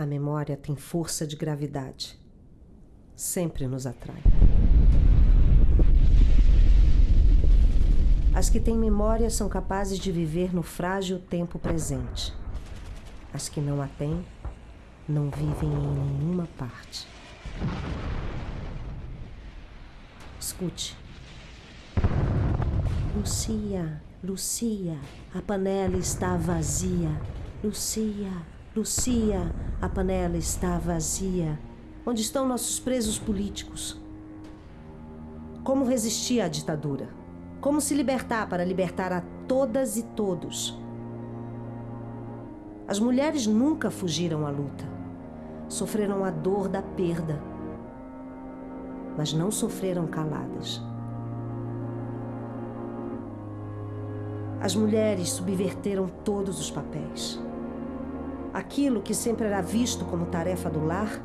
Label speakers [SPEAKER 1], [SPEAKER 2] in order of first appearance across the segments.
[SPEAKER 1] A memória tem força de gravidade. Sempre nos atrai. As que têm memória são capazes de viver no frágil tempo presente. As que não a têm não vivem em nenhuma parte. Escute. Lucia, Lucia, a panela está vazia. Lucia, Lucia, a panela está vazia. Onde estão nossos presos políticos? Como resistir à ditadura? Como se libertar para libertar a todas e todos? As mulheres nunca fugiram à luta. Sofreram a dor da perda, mas não sofreram caladas. As mulheres subverteram todos os papéis. Aquilo que sempre era visto como tarefa do lar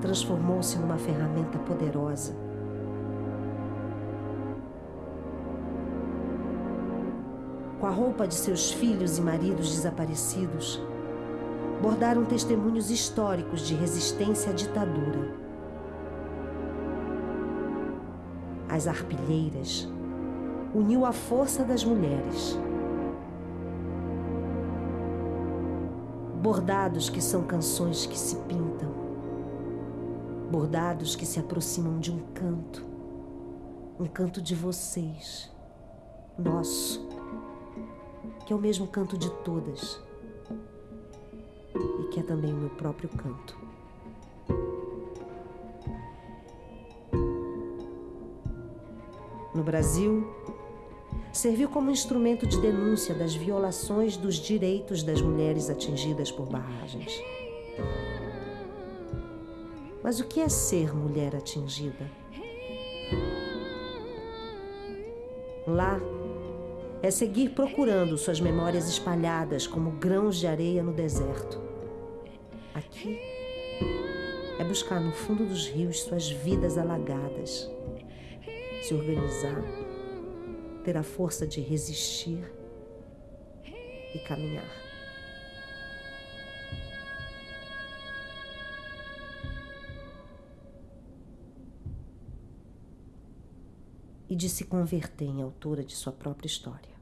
[SPEAKER 1] transformou-se numa ferramenta poderosa. Com a roupa de seus filhos e maridos desaparecidos, bordaram testemunhos históricos de resistência à ditadura. As arpilheiras uniu a força das mulheres. Bordados que são canções que se pintam, bordados que se aproximam de um canto, um canto de vocês, nosso, que é o mesmo canto de todas. E que é também o meu próprio canto. No Brasil, serviu como instrumento de denúncia das violações dos direitos das mulheres atingidas por barragens. Mas o que é ser mulher atingida? Lá é seguir procurando suas memórias espalhadas como grãos de areia no deserto. Aqui é buscar no fundo dos rios suas vidas alagadas, se organizar ter a força de resistir e caminhar. E de se converter em autora de sua própria história.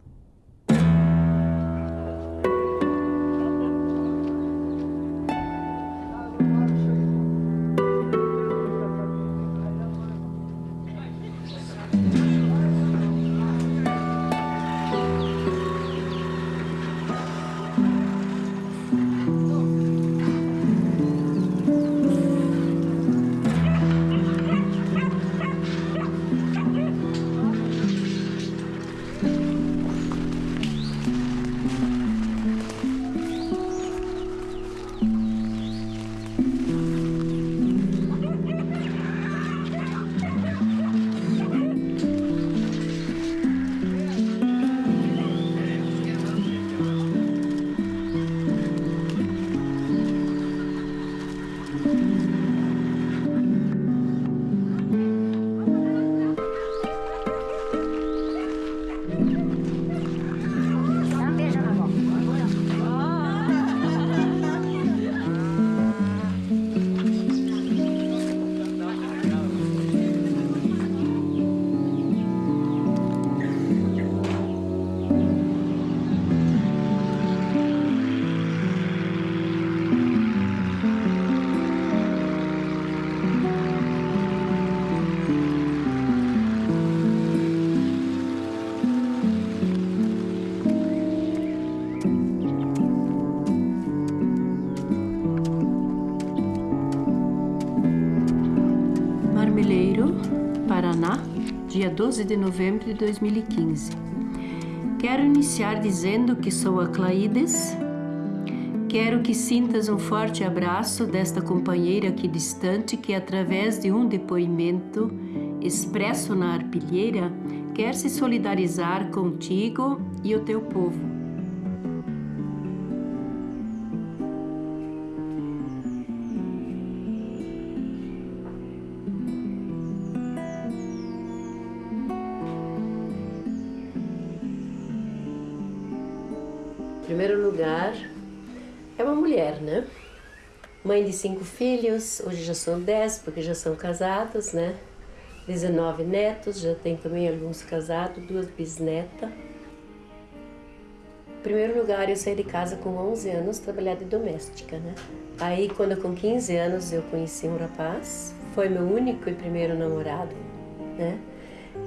[SPEAKER 2] Dia 12 de novembro de 2015. Quero iniciar dizendo que sou a Claides. Quero que sintas um forte abraço desta companheira aqui distante que, através de um depoimento expresso na arpilheira, quer se solidarizar contigo e o teu povo. Cinco filhos, hoje já são dez, porque já são casados, né? 19 netos, já tem também alguns casados, duas bisnetas. Em primeiro lugar, eu saí de casa com 11 anos, trabalhar de doméstica, né? Aí, quando com 15 anos, eu conheci um rapaz, foi meu único e primeiro namorado, né?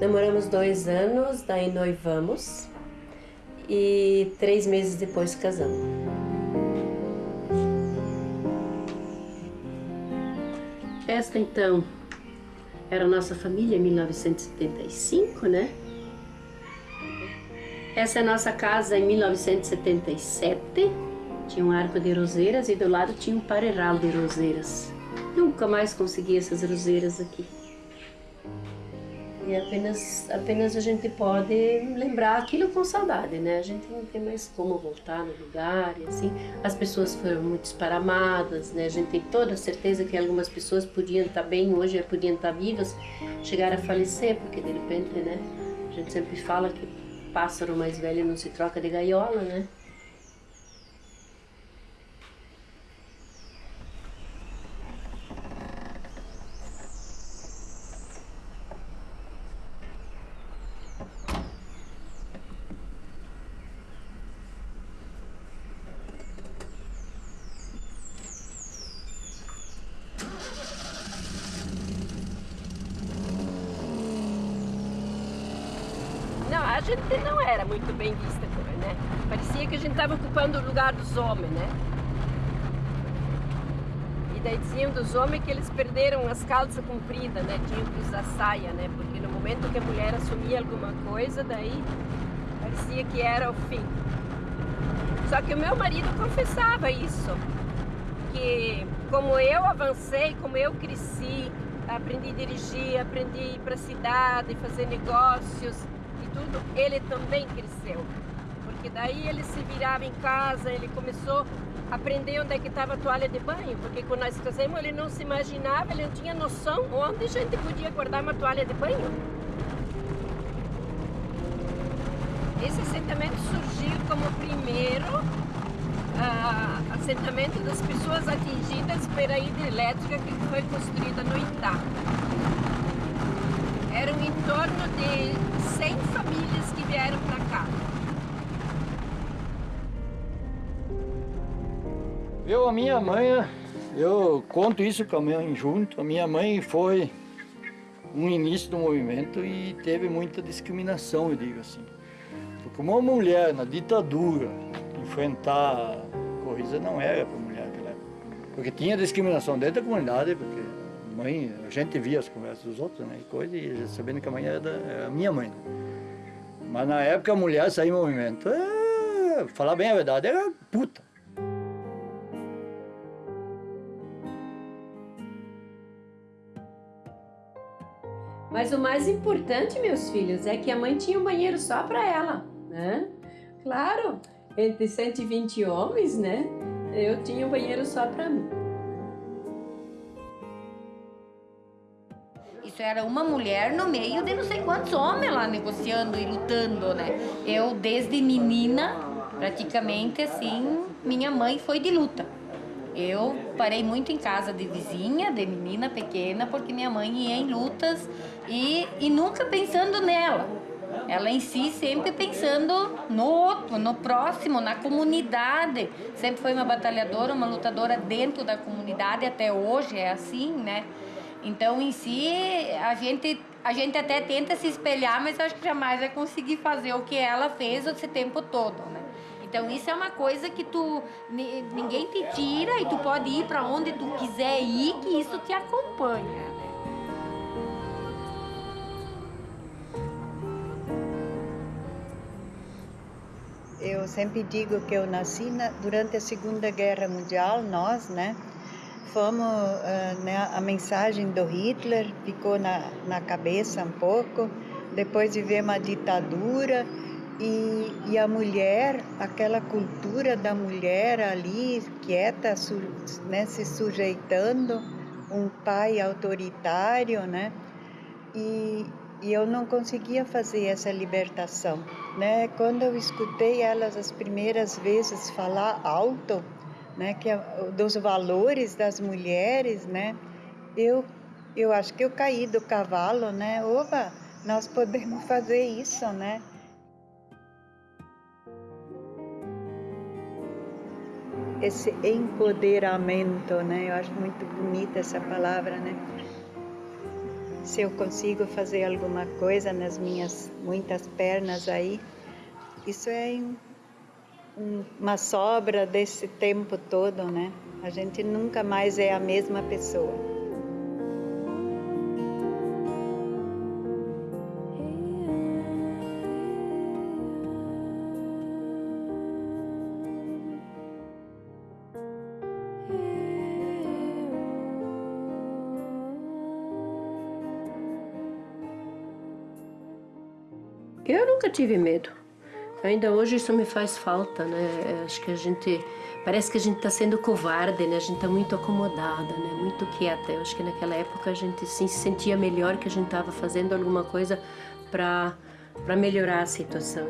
[SPEAKER 2] Namoramos dois anos, daí noivamos e três meses depois casamos. Esta então era a nossa família em 1975, né? Essa é a nossa casa em 1977. Tinha um arco de roseiras e do lado tinha um pareiral de roseiras. Nunca mais consegui essas roseiras aqui. E apenas, apenas a gente pode lembrar aquilo com saudade, né? A gente não tem mais como voltar no lugar e assim. As pessoas foram muito esparamadas, né? A gente tem toda a certeza que algumas pessoas podiam estar bem hoje, podiam estar vivas, chegaram a falecer, porque de repente, né? A gente sempre fala que pássaro mais velho não se troca de gaiola, né? Gente não era muito bem vista, né? Parecia que a gente estava ocupando o lugar dos homens, né? E daí diziam dos homens que eles perderam as calças compridas, né? Tinham que usar saia, né? Porque no momento que a mulher assumia alguma coisa, daí parecia que era o fim. Só que o meu marido confessava isso, que como eu avancei, como eu cresci, aprendi a dirigir, aprendi a ir para a cidade, fazer negócios, tudo, ele também cresceu. Porque daí ele se virava em casa, ele começou a aprender onde é que estava a toalha de banho, porque quando nós casamos ele não se imaginava, ele não tinha noção onde a gente podia guardar uma toalha de banho. Esse assentamento surgiu como o primeiro uh, assentamento das pessoas atingidas pela hidrelétrica que foi construída no Itá. Eram em torno de 100 famílias que vieram para cá.
[SPEAKER 3] Eu, a minha mãe, eu conto isso com a junto. A minha mãe foi um início do movimento e teve muita discriminação, eu digo assim. Porque uma mulher na ditadura enfrentar coisa não era para mulher. Porque tinha discriminação dentro da comunidade, porque mãe, a gente via as conversas dos outros, né, coisa, e sabendo que a mãe era, era a minha mãe. Né. Mas na época a mulher saía em movimento, é, falar bem a verdade, era puta.
[SPEAKER 2] Mas o mais importante, meus filhos, é que a mãe tinha um banheiro só para ela, né? Claro, entre 120 homens, né? Eu tinha um banheiro só para mim.
[SPEAKER 4] Isso era uma mulher no meio de não sei quantos homens lá negociando e lutando, né? Eu, desde menina, praticamente assim, minha mãe foi de luta. Eu parei muito em casa de vizinha, de menina pequena, porque minha mãe ia em lutas e, e nunca pensando nela. Ela em si sempre pensando no outro, no próximo, na comunidade. Sempre foi uma batalhadora, uma lutadora dentro da comunidade, até hoje é assim, né? Então, em si, a gente, a gente até tenta se espelhar, mas acho que jamais vai conseguir fazer o que ela fez esse tempo todo, né? Então, isso é uma coisa que tu ninguém te tira e tu pode ir para onde tu quiser ir, que isso te acompanha. Né?
[SPEAKER 5] Eu sempre digo que eu nasci na, durante a Segunda Guerra Mundial, nós, né? Fomos, uh, né, a mensagem do Hitler ficou na, na cabeça um pouco, depois vivemos a ditadura e, e a mulher, aquela cultura da mulher ali, quieta, su, né, se sujeitando, um pai autoritário, né? E, e eu não conseguia fazer essa libertação, né? Quando eu escutei elas as primeiras vezes falar alto, né? Que é dos valores das mulheres, né? Eu eu acho que eu caí do cavalo, né? Opa, nós podemos fazer isso, né? Esse empoderamento, né? Eu acho muito bonita essa palavra, né? Se eu consigo fazer alguma coisa nas minhas muitas pernas aí, isso é uma sobra desse tempo todo, né? A gente nunca mais é a mesma pessoa.
[SPEAKER 2] Eu nunca tive medo. Ainda hoje isso me faz falta, né? Acho que a gente parece que a gente está sendo covarde, né? A gente está muito acomodada, né? Muito quieta. Eu acho que naquela época a gente sim, se sentia melhor que a gente estava fazendo alguma coisa para para melhorar a situação.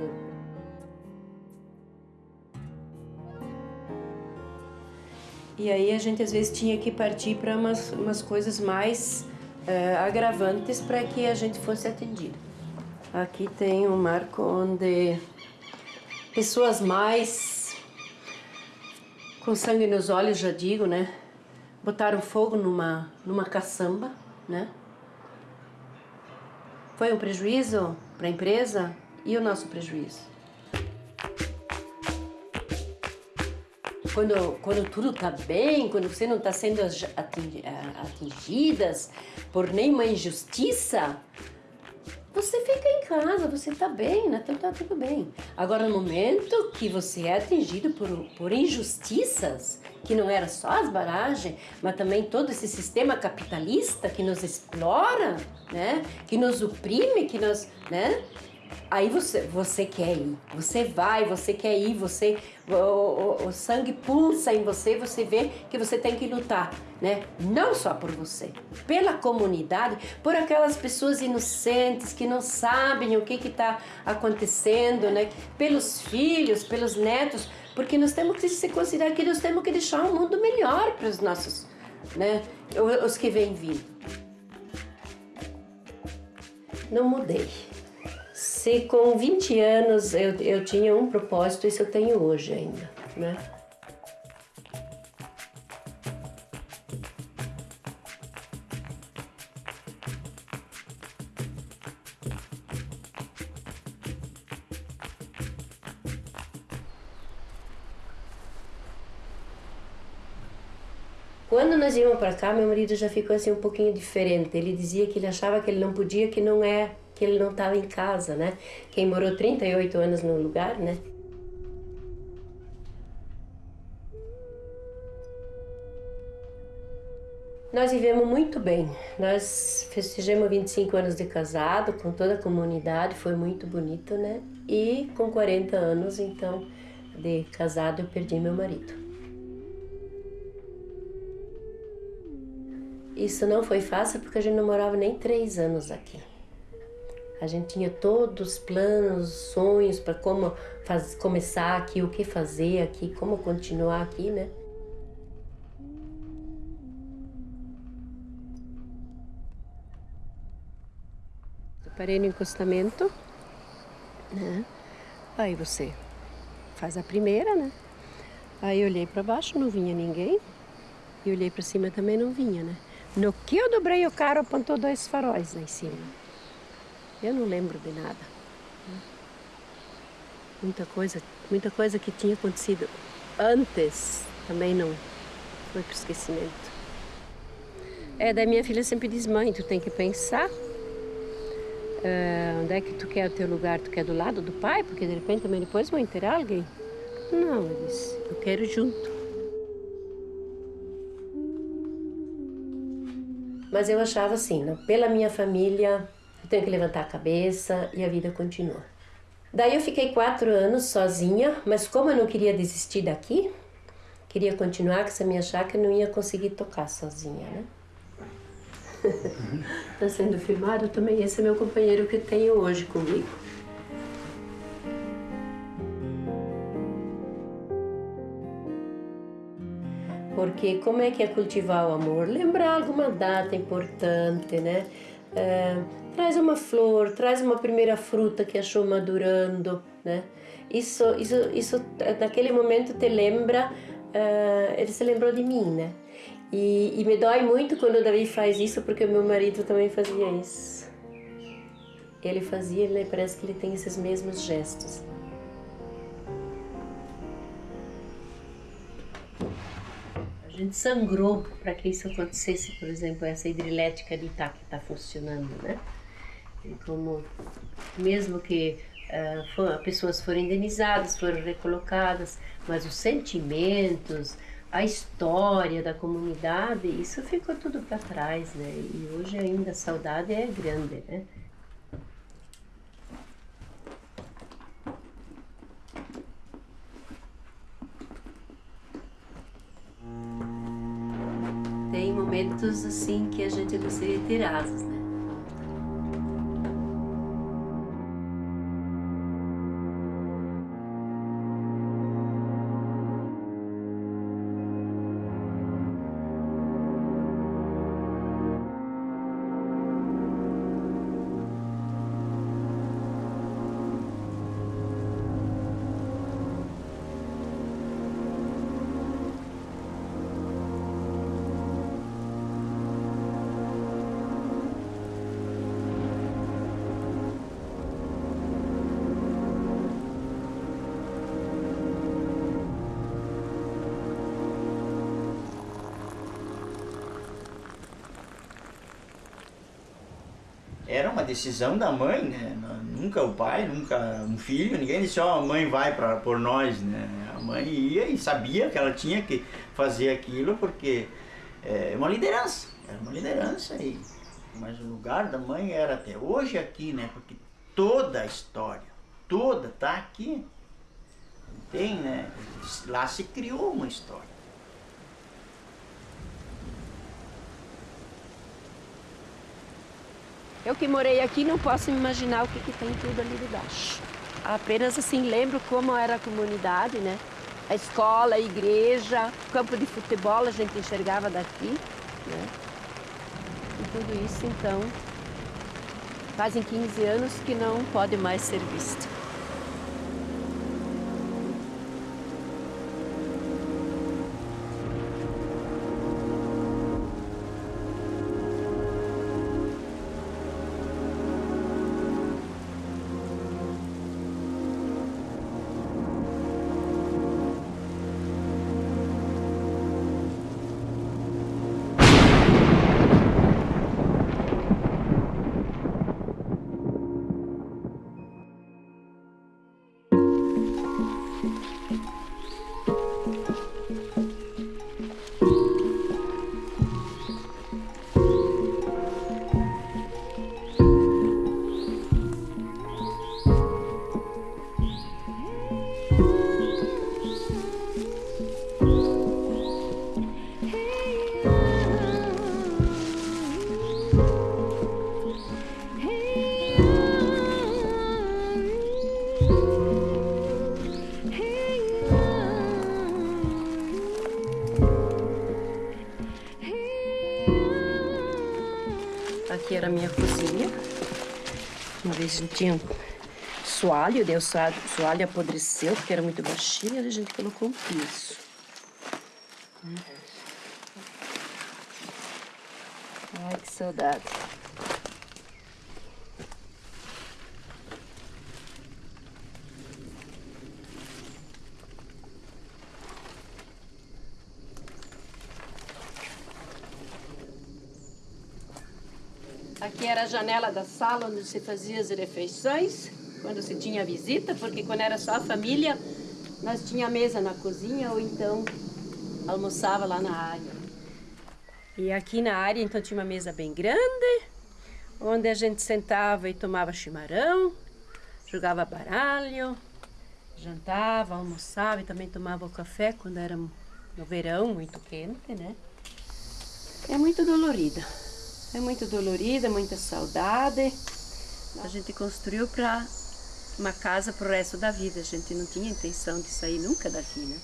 [SPEAKER 2] E aí a gente às vezes tinha que partir para umas, umas coisas mais uh, agravantes para que a gente fosse atendido. Aqui tem um marco onde pessoas mais com sangue nos olhos, já digo, né? Botaram fogo numa, numa caçamba, né? Foi um prejuízo para a empresa e o nosso prejuízo. Quando, quando tudo está bem, quando você não está sendo atingidas por nenhuma injustiça, você fica em casa, você tá bem, né? Então tá tudo bem. Agora, no momento que você é atingido por, por injustiças, que não era só as barragens, mas também todo esse sistema capitalista que nos explora, né? Que nos oprime, que nos, né? Aí você, você quer ir, você vai, você quer ir, você, o, o, o, sangue pulsa em você, você vê que você tem que lutar, né? Não só por você, pela comunidade, por aquelas pessoas inocentes que não sabem o que está acontecendo, né? Pelos filhos, pelos netos, porque nós temos que se considerar que nós temos que deixar um mundo melhor para os nossos, né? Os que vêm vindo. Não mudei. Se com 20 anos eu, eu tinha um propósito, isso eu tenho hoje ainda, né? Quando nós íamos para cá, meu marido já ficou assim um pouquinho diferente. Ele dizia que ele achava que ele não podia, que não é que ele não estava em casa, né? Quem morou 38 anos no lugar, né? Nós vivemos muito bem. Nós festejamos 25 anos de casado com toda a comunidade, foi muito bonito, né? E com 40 anos, então, de casado, eu perdi meu marido. Isso não foi fácil porque a gente não morava nem três anos aqui. A gente tinha todos os planos, sonhos para como faz, começar aqui, o que fazer aqui, como continuar aqui, né? Parei no encostamento, né? Aí você faz a primeira, né? Aí eu olhei para baixo, não vinha ninguém. E olhei para cima também não vinha, né? No que eu dobrei o carro, apontou dois faróis lá em cima. Eu não lembro de nada. Muita coisa, muita coisa que tinha acontecido antes também não foi para esquecimento. É, da minha filha sempre diz, mãe, tu tem que pensar uh, onde é que tu quer o teu lugar, tu quer do lado do pai, porque de repente também depois vão enterrar alguém. Não, eu disse, eu quero junto. Mas eu achava assim, não, pela minha família, tenho que levantar a cabeça e a vida continua. Daí eu fiquei quatro anos sozinha, mas como eu não queria desistir daqui, queria continuar com essa minha chácara, não ia conseguir tocar sozinha, né? Está sendo filmado também, esse é meu companheiro que tenho hoje comigo. Porque como é que é cultivar o amor? Lembrar alguma data importante, né? É, traz uma flor, traz uma primeira fruta que achou madurando, né? Isso, isso, isso naquele momento te lembra, uh, ele se lembrou de mim, né? E, e me dói muito quando o Davi faz isso, porque o meu marido também fazia isso. Ele fazia, ele parece que ele tem esses mesmos gestos. A gente sangrou para que isso acontecesse, por exemplo, essa hidrelétrica de Itá que está funcionando, né? Como, mesmo que uh, pessoas foram indenizadas, foram recolocadas, mas os sentimentos, a história da comunidade, isso ficou tudo para trás, né? E hoje ainda a saudade é grande, né? Tem momentos assim que a gente gostaria de ter asas, né?
[SPEAKER 6] Decisão da mãe, né? Nunca o pai, nunca um filho, ninguém disse, ó, oh, a mãe vai para por nós, né? A mãe ia e sabia que ela tinha que fazer aquilo porque é uma liderança, era uma liderança e mas o lugar da mãe era até hoje aqui, né? Porque toda a história, toda tá aqui. Tem, né? Lá se criou uma história.
[SPEAKER 2] Eu que morei aqui não posso imaginar o que, que tem tudo ali debaixo. Apenas assim lembro como era a comunidade, né? A escola, a igreja, o campo de futebol a gente enxergava daqui, né? E tudo isso então fazem 15 anos que não pode mais ser visto. Tinha soalho, daí o soalho, soalho apodreceu porque era muito baixinho, e a gente colocou um piso. Ai, que saudade. Aqui era a janela da sala onde se fazia as refeições, quando se tinha visita, porque quando era só a família, nós tinha mesa na cozinha ou então almoçava lá na área. E aqui na área, então, tinha uma mesa bem grande, onde a gente sentava e tomava chimarrão, jogava baralho, jantava, almoçava e também tomava o café quando era no verão, muito quente, né? É muito dolorida. É muito dolorida, muita saudade. A gente construiu para uma casa para o resto da vida. A gente não tinha intenção de sair nunca daqui, né?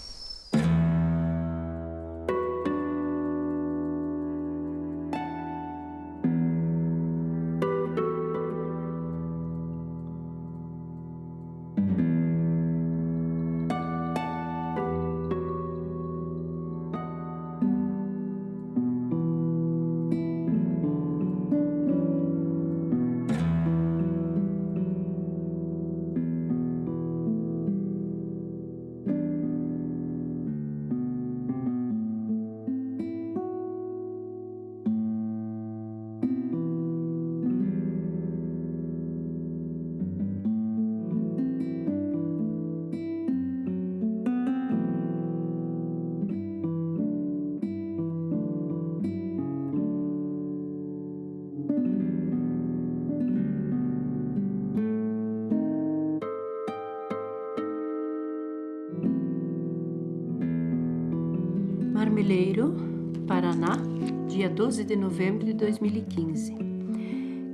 [SPEAKER 2] 12 de novembro de 2015.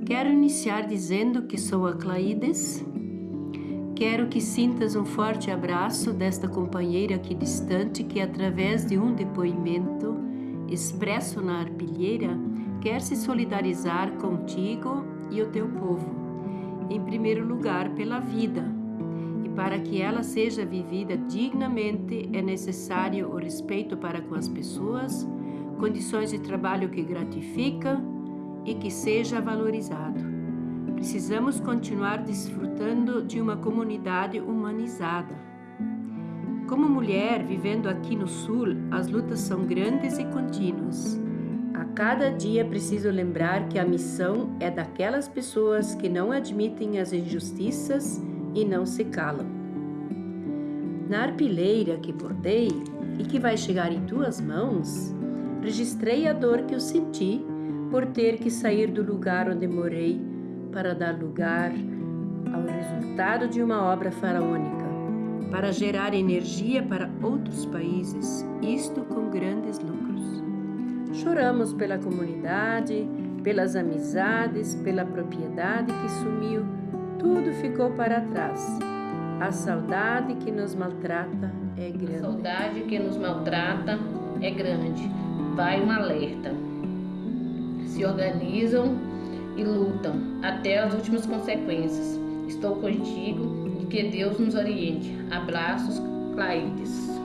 [SPEAKER 2] Quero iniciar dizendo que sou a Claides. Quero que sintas um forte abraço desta companheira aqui distante que, através de um depoimento expresso na arpilheira, quer se solidarizar contigo e o teu povo. Em primeiro lugar, pela vida. E para que ela seja vivida dignamente, é necessário o respeito para com as pessoas, condições de trabalho que gratifica e que seja valorizado. Precisamos continuar desfrutando de uma comunidade humanizada. Como mulher vivendo aqui no Sul, as lutas são grandes e contínuas. A cada dia preciso lembrar que a missão é daquelas pessoas que não admitem as injustiças e não se calam. Na arpileira que bordei e que vai chegar em tuas mãos, registrei a dor que eu senti por ter que sair do lugar onde morei para dar lugar ao resultado de uma obra faraônica, para gerar energia para outros países, isto com grandes lucros. Choramos pela comunidade, pelas amizades, pela propriedade que sumiu, tudo ficou para trás. A saudade que nos maltrata é grande.
[SPEAKER 7] A saudade que nos maltrata é grande. Vai um alerta. Se organizam e lutam até as últimas consequências. Estou contigo e que Deus nos oriente. Abraços, Claides.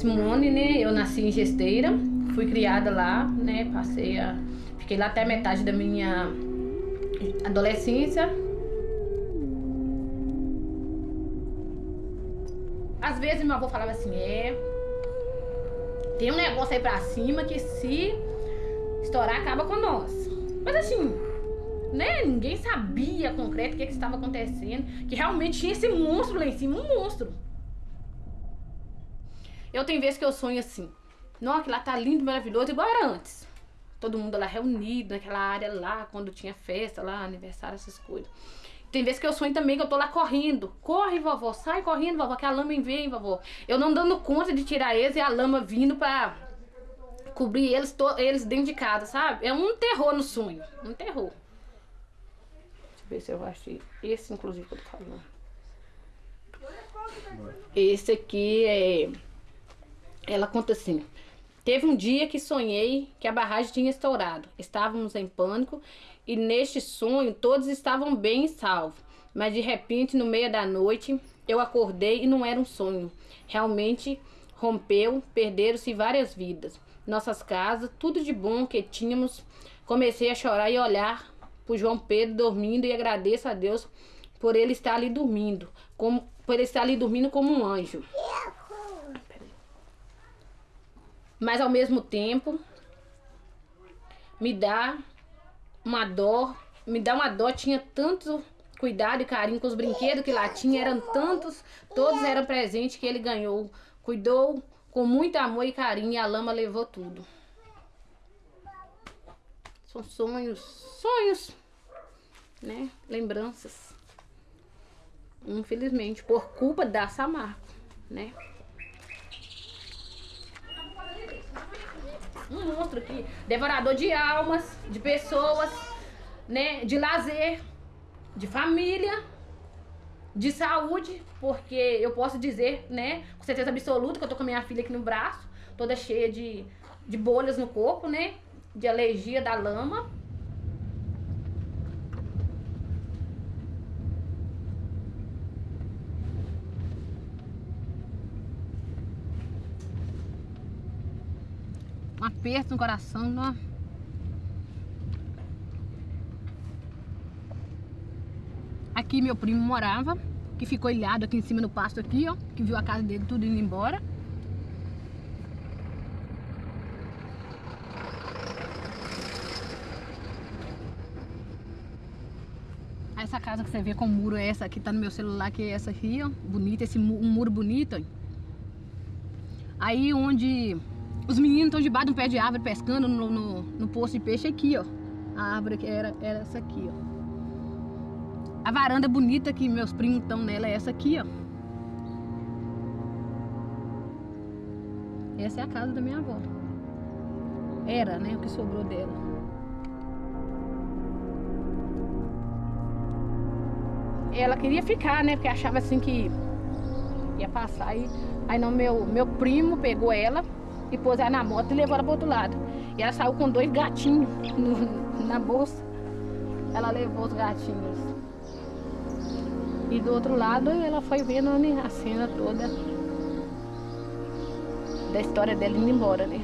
[SPEAKER 7] Simone, né? Eu nasci em Gesteira, fui criada lá, né? Passei a. Fiquei lá até metade da minha adolescência. Às vezes meu avô falava assim, é. Tem um negócio aí pra cima que se estourar acaba com nós. Mas assim, né? Ninguém sabia concreto o que, que estava acontecendo. Que realmente tinha esse monstro lá em cima, um monstro. Eu tenho vezes que eu sonho assim. Nossa, que lá tá lindo, maravilhoso, igual era antes. Todo mundo lá reunido naquela área lá, quando tinha festa lá, aniversário, essas coisas. Tem vezes que eu sonho também que eu tô lá correndo. Corre, vovó, sai correndo, vovó, que a lama vem, vovó. Eu não dando conta de tirar eles e a lama vindo pra cobrir eles, eles dentro de casa, sabe? É um terror no sonho. Um terror. Deixa eu ver se eu achei. Esse, inclusive, que eu tô falando. Esse aqui é ela conta assim: Teve um dia que sonhei que a barragem tinha estourado. Estávamos em pânico e neste sonho todos estavam bem e salvos. Mas de repente, no meio da noite, eu acordei e não era um sonho. Realmente rompeu, perderam-se várias vidas. Nossas casas, tudo de bom que tínhamos. Comecei a chorar e olhar para João Pedro dormindo e agradeço a Deus por ele estar ali dormindo, como por ele estar ali dormindo como um anjo. Mas ao mesmo tempo me dá uma dó, me dá uma dó, tinha tanto cuidado e carinho com os brinquedos que lá tinha, eram tantos, todos eram presentes que ele ganhou, cuidou com muito amor e carinho e a lama levou tudo. São sonhos, sonhos, né? Lembranças. Infelizmente, por culpa da Samarco, né? Um monstro aqui, devorador de almas, de pessoas, né, de lazer, de família, de saúde, porque eu posso dizer, né, com certeza absoluta que eu tô com a minha filha aqui no braço, toda cheia de, de bolhas no corpo, né, de alergia da lama. aperto no coração, ó. Aqui meu primo morava, que ficou ilhado aqui em cima no pasto aqui, ó, que viu a casa dele tudo indo embora. Essa casa que você vê com o muro é essa aqui, tá no meu celular, que é essa aqui, ó, bonita, esse um muro bonito, ó. Aí onde os meninos estão debaixo de um pé de árvore pescando no, no, no poço de peixe aqui, ó. A árvore que era, era essa aqui, ó. A varanda bonita que meus primos estão nela é essa aqui, ó. Essa é a casa da minha avó. Era, né? O que sobrou dela. Ela queria ficar, né? Porque achava assim que ia passar. Aí, aí não, meu, meu primo pegou ela e pôs ela na moto e levou ela pro outro lado. E ela saiu com dois gatinhos no- na bolsa. Ela levou os gatinhos. E do outro lado ela foi vendo né, a cena toda da história dela indo embora, né?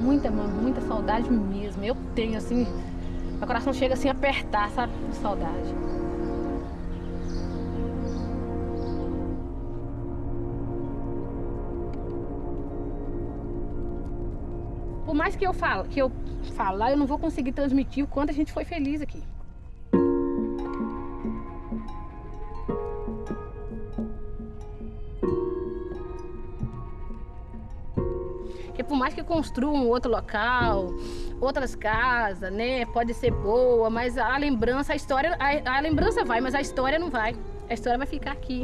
[SPEAKER 7] Muita, muita saudade mesmo. Eu tenho assim, meu coração chega assim a apertar, sabe? De saudade. Mais que eu falo, que eu falar, eu não vou conseguir transmitir o quanto a gente foi feliz aqui. Porque por mais que construam outro local, outras casas, né? Pode ser boa, mas a lembrança, a história, a, a lembrança vai, mas a história não vai. A história vai ficar aqui.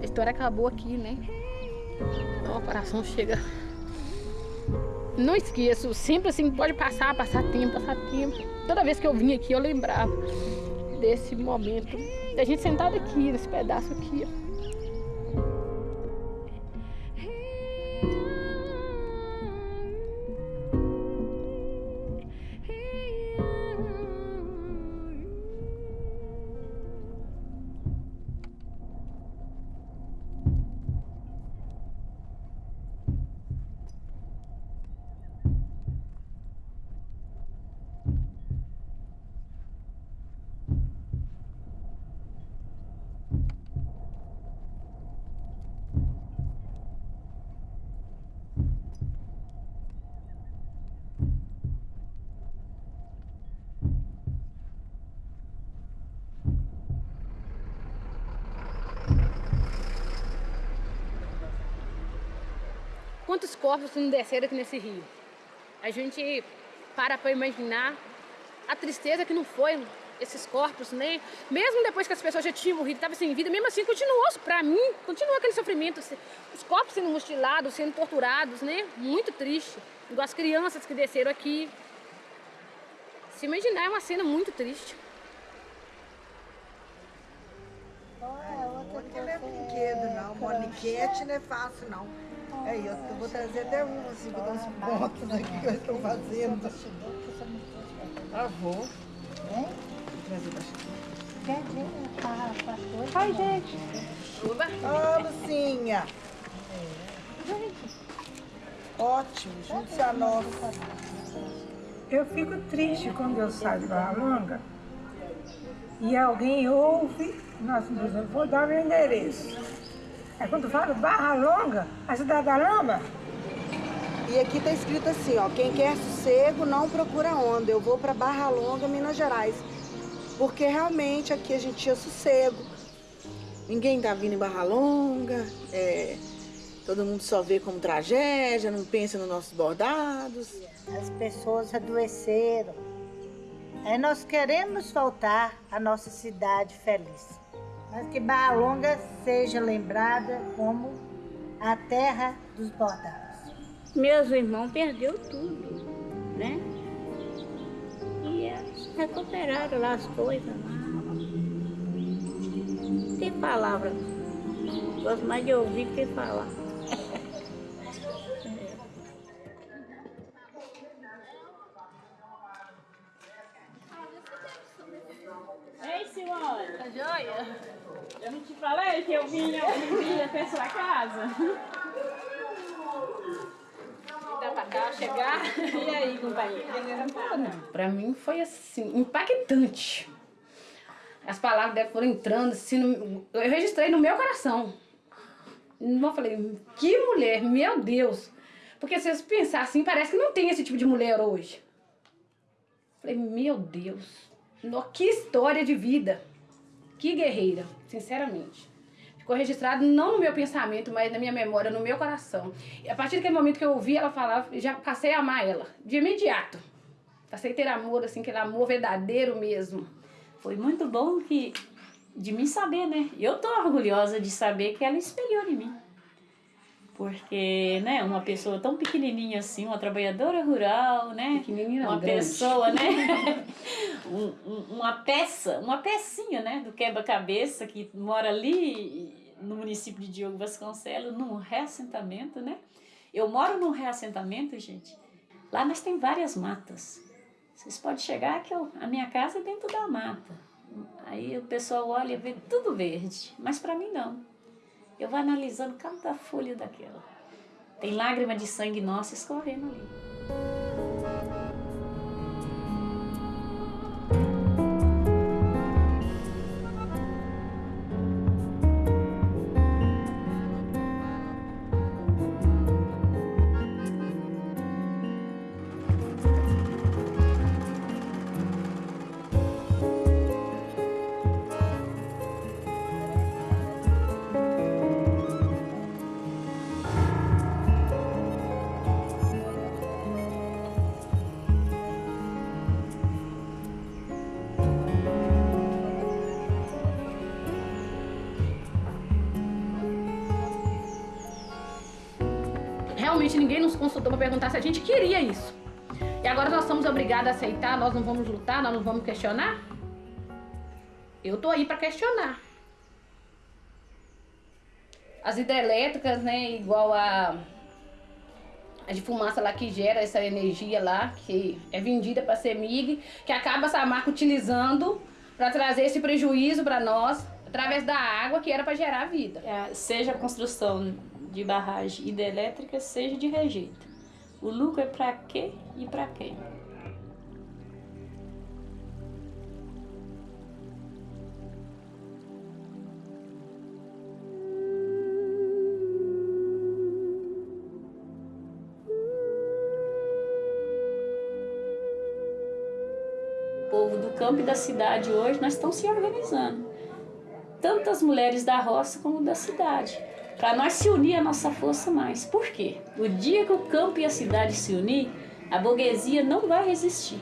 [SPEAKER 7] A história acabou aqui, né? Então, o coração chega. Não esqueço, sempre assim, pode passar, passar tempo, passar tempo. Toda vez que eu vim aqui, eu lembrava desse momento, da gente sentada aqui, nesse pedaço aqui, ó. Quantos corpos não desceram aqui nesse rio? A gente para para imaginar a tristeza que não foi esses corpos, né? Mesmo depois que as pessoas já tinham morrido, estavam sem vida, mesmo assim continuou, para mim, continuou aquele sofrimento. Os corpos sendo mutilados, sendo torturados, né? Muito triste. Igual as crianças que desceram aqui. Se imaginar é uma cena muito triste.
[SPEAKER 8] Porque não é brinquedo, não. Moniquete não é fácil, não. Aí, eu vou trazer até um, assim, vou dar uns pontos aqui que eu estou fazendo. Ah, vou. Vou trazer pra Ai, gente.
[SPEAKER 7] Oba.
[SPEAKER 8] Ó, Lucinha. Ótimo, junte-se a nós.
[SPEAKER 9] Eu fico triste quando eu saio de Barra Longa e alguém ouve, nossa, eu vou dar meu endereço. Aí quando falo Barra Longa, a cidade da Lama,
[SPEAKER 8] E aqui tá escrito assim, ó, quem quer sossego não procura onda. Eu vou para Barra Longa, Minas Gerais. Porque realmente aqui a gente tinha sossego. Ninguém tá vindo em Barra Longa, é, todo mundo só vê como tragédia, não pensa nos nossos bordados.
[SPEAKER 10] As pessoas adoeceram. Aí nós queremos voltar à nossa cidade feliz. Mas que Barra Longa seja lembrada como a terra dos bordados.
[SPEAKER 11] Meus irmãos perdeu tudo, né? E eles recuperaram lá as coisas lá. Tem palavra. Gosto mais de ouvir que falar.
[SPEAKER 12] Ei, senhora!
[SPEAKER 7] Tá joia?
[SPEAKER 12] Eu não te falei que eu vinha, eu vinha até sua casa?
[SPEAKER 7] Dá pra cá chegar. E aí, como Pra mim foi assim, impactante. As palavras dela foram entrando assim, no- eu registrei no meu coração. Eu falei, que mulher, meu Deus. Porque se você pensar assim, parece que não tem esse tipo de mulher hoje. Falei, meu Deus, no- que história de vida. Que guerreira, sinceramente. Ficou registrado não no meu pensamento, mas na minha memória, no meu coração. E a partir daquele momento que eu ouvi ela falar, já passei a amar ela, de imediato. Passei a ter amor, assim, aquele amor verdadeiro mesmo.
[SPEAKER 13] Foi muito bom que de mim saber, né? Eu tô orgulhosa de saber que ela espelhou em mim. Porque, né, uma pessoa tão pequenininha assim, uma trabalhadora rural, né?
[SPEAKER 7] Pequenininha,
[SPEAKER 13] uma
[SPEAKER 7] grande.
[SPEAKER 13] pessoa, né? Um- um- uma peça, uma pecinha, né, do quebra-cabeça que mora ali no município de Diogo Vasconcelos, num reassentamento, né? Eu moro num reassentamento, gente. Lá nós tem várias matas. Vocês podem chegar que eu, a minha casa é dentro da mata. Aí o pessoal olha e vê tudo verde, mas para mim não. Eu vou analisando cada folha daquela. Tem lágrima de sangue nossa escorrendo ali.
[SPEAKER 7] Perguntar se a gente queria isso. E agora nós somos obrigados a aceitar, nós não vamos lutar, nós não vamos questionar? Eu tô aí para questionar. As hidrelétricas, né, igual a, a de fumaça lá que gera essa energia lá, que é vendida para a CEMIG, que acaba essa marca utilizando para trazer esse prejuízo para nós através da água que era para gerar vida.
[SPEAKER 13] É, seja a construção de barragem hidrelétrica, seja de rejeito. O lucro é para quê e para quem? O povo do campo e da cidade hoje, nós estamos se organizando. Tanto as mulheres da roça como da cidade. Para nós se unir a nossa força mais. Por quê? O dia que o campo e a cidade se unir, a burguesia não vai resistir.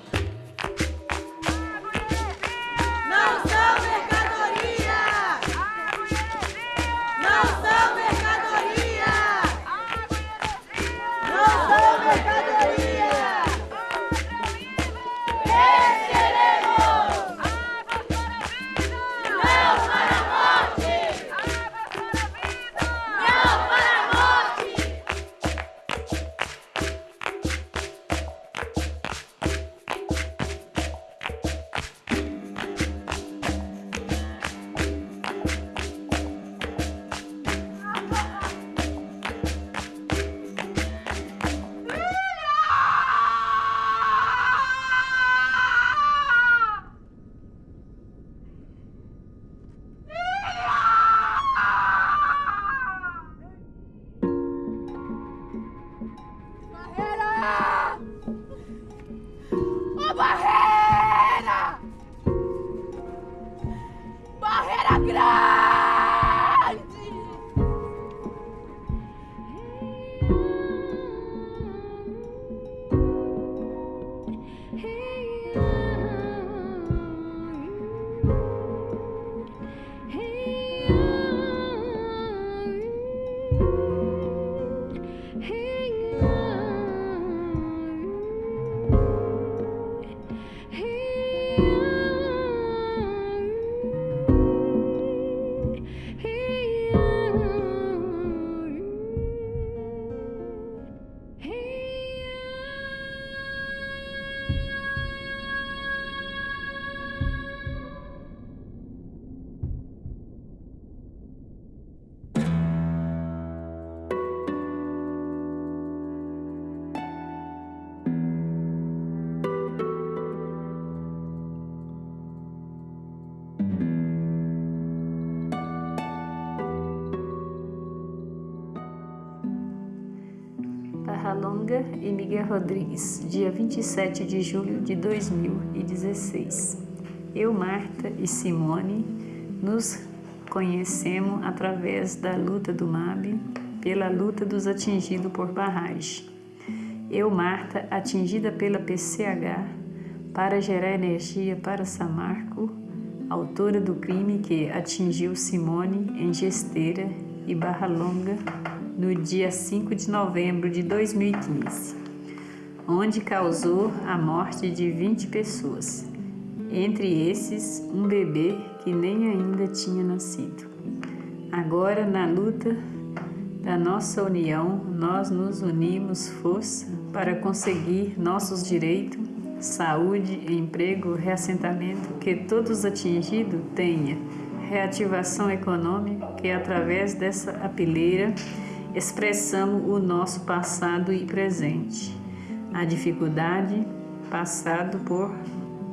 [SPEAKER 14] Miguel Rodrigues, dia 27 de julho de 2016. Eu, Marta e Simone nos conhecemos através da luta do MAB pela luta dos atingidos por barragem. Eu, Marta, atingida pela PCH para gerar energia para Samarco, autora do crime que atingiu Simone em Gesteira e Barra Longa no dia 5 de novembro de 2015, onde causou a morte de 20 pessoas, entre esses um bebê que nem ainda tinha nascido. Agora, na luta da nossa união, nós nos unimos força para conseguir nossos direitos, saúde, emprego, reassentamento, que todos atingidos tenham reativação econômica, que através dessa apeleira expressamos o nosso passado e presente, a dificuldade passado por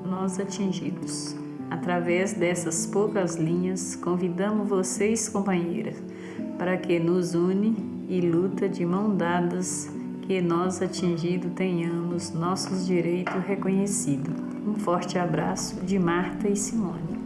[SPEAKER 14] nós atingidos. Através dessas poucas linhas, convidamos vocês, companheiras, para que nos une e luta de mão dadas, que nós atingidos tenhamos nossos direitos reconhecidos. Um forte abraço de Marta e Simone.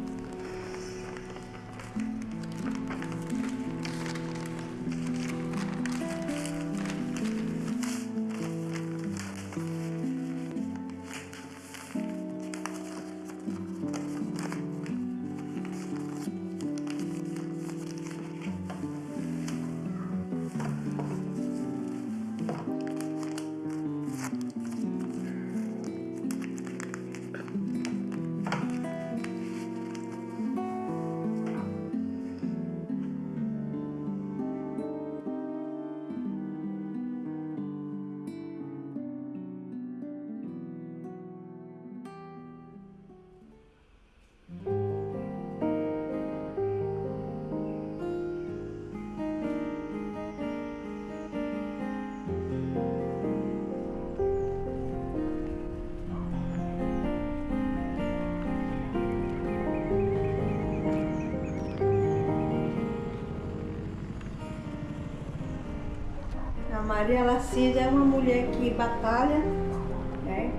[SPEAKER 15] Maria Lacida é uma mulher que batalha, né?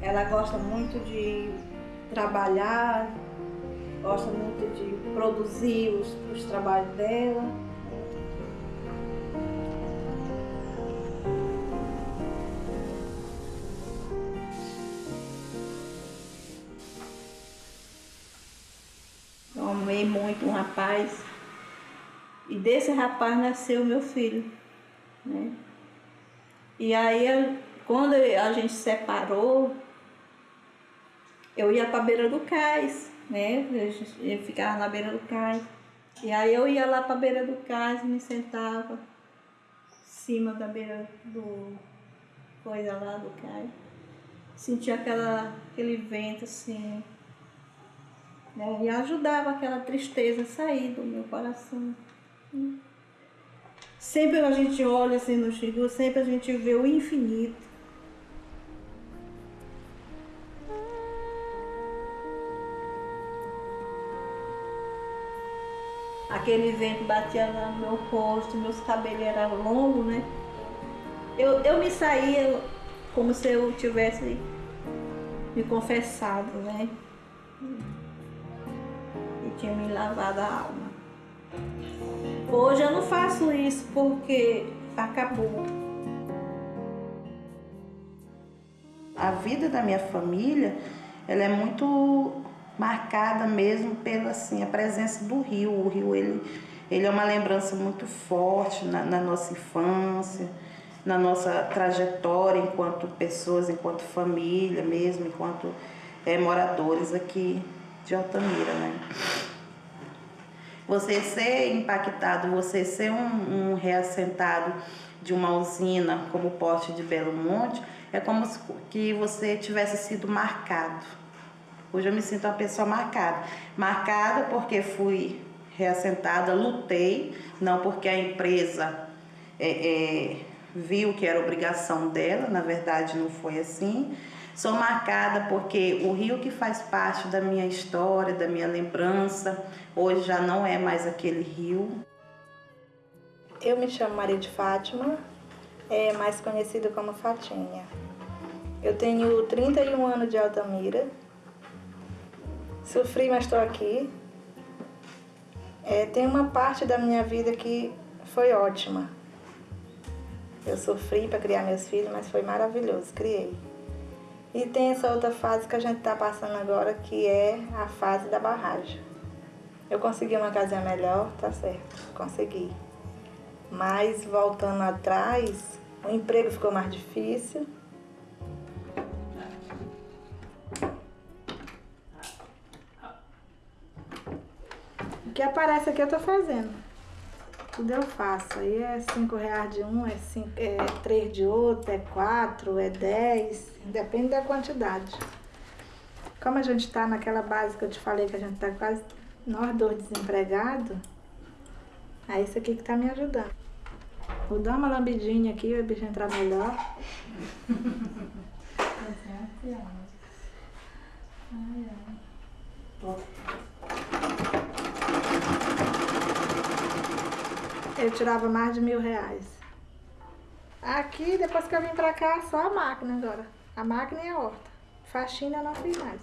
[SPEAKER 15] Ela gosta muito de trabalhar, gosta muito de produzir os, os trabalhos dela. Eu amei muito um rapaz e desse rapaz nasceu meu filho. Né? E aí, quando a gente separou, eu ia para a beira do cais, né? Eu ficava na beira do cais. E aí eu ia lá para a beira do cais, me sentava em cima da beira do coisa lá do cais. Sentia aquela, aquele vento assim, né? E ajudava aquela tristeza a sair do meu coração. Sempre a gente olha assim no Xingu, sempre a gente vê o infinito. Aquele vento batia no meu rosto, meus cabelos eram longos, né? Eu, eu me saía como se eu tivesse me confessado, né? E tinha me lavado a alma. Hoje eu não faço isso porque acabou.
[SPEAKER 16] A vida da minha família, ela é muito marcada mesmo pela assim, a presença do rio. O rio ele, ele é uma lembrança muito forte na, na nossa infância, na nossa trajetória enquanto pessoas, enquanto família mesmo, enquanto eh, moradores aqui de Altamira, né? Você ser impactado, você ser um, um reassentado de uma usina como o Porte de Belo Monte, é como se que você tivesse sido marcado. Hoje eu me sinto uma pessoa marcada. Marcada porque fui reassentada, lutei, não porque a empresa é, é, viu que era obrigação dela, na verdade não foi assim. Sou marcada porque o rio que faz parte da minha história, da minha lembrança, hoje já não é mais aquele rio.
[SPEAKER 17] Eu me chamo Maria de Fátima, é mais conhecido como Fatinha. Eu tenho 31 anos de Altamira. Sofri, mas estou aqui. É, tem uma parte da minha vida que foi ótima. Eu sofri para criar meus filhos, mas foi maravilhoso, criei. E tem essa outra fase que a gente está passando agora, que é a fase da barragem. Eu consegui uma casinha melhor, tá certo, consegui. Mas voltando atrás, o emprego ficou mais difícil. O que aparece aqui eu tô fazendo. Tudo eu faço. Aí é cinco reais de um, é, cinco, é três de outro, é quatro, é dez. Depende da quantidade. Como a gente tá naquela base que eu te falei que a gente tá quase nós dois desempregados, é isso aqui que tá me ajudando. Vou dar uma lambidinha aqui, o bicho entrar melhor. Ai, ai. Eu tirava mais de mil reais. Aqui, depois que eu vim pra cá, só a máquina agora. A máquina e a horta. Faxina eu não fiz mais.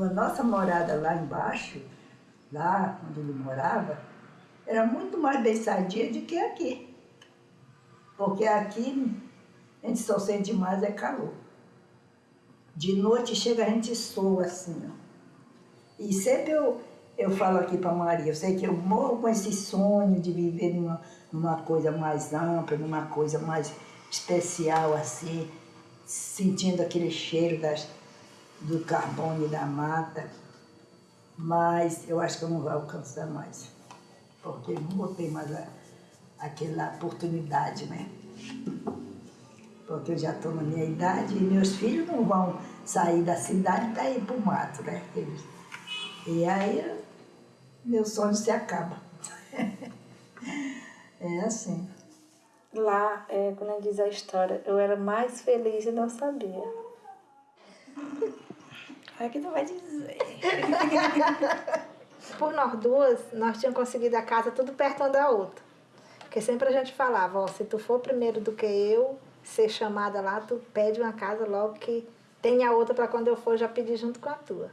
[SPEAKER 18] A nossa morada lá embaixo, lá onde ele morava, era muito mais bem sadia do que aqui. Porque aqui a gente só sente mais é calor. De noite chega a gente soa assim, ó. E sempre eu, eu falo aqui para Maria, eu sei que eu morro com esse sonho de viver numa, numa coisa mais ampla, numa coisa mais especial assim, sentindo aquele cheiro das, do carbono e da mata. Mas eu acho que eu não vou alcançar mais, porque não vou ter mais a, aquela oportunidade, né? Porque eu já estou na minha idade e meus filhos não vão sair da cidade para ir para o mato, né? Eles, e aí meu sonho se acaba. é assim.
[SPEAKER 17] Lá, é, quando diz a história, eu era mais feliz e não sabia.
[SPEAKER 11] É que tu vai dizer.
[SPEAKER 17] Por nós duas, nós tínhamos conseguido a casa tudo perto uma da outra. Porque sempre a gente falava, ó, se tu for primeiro do que eu, ser chamada lá, tu pede uma casa logo que tenha outra para quando eu for já pedir junto com a tua.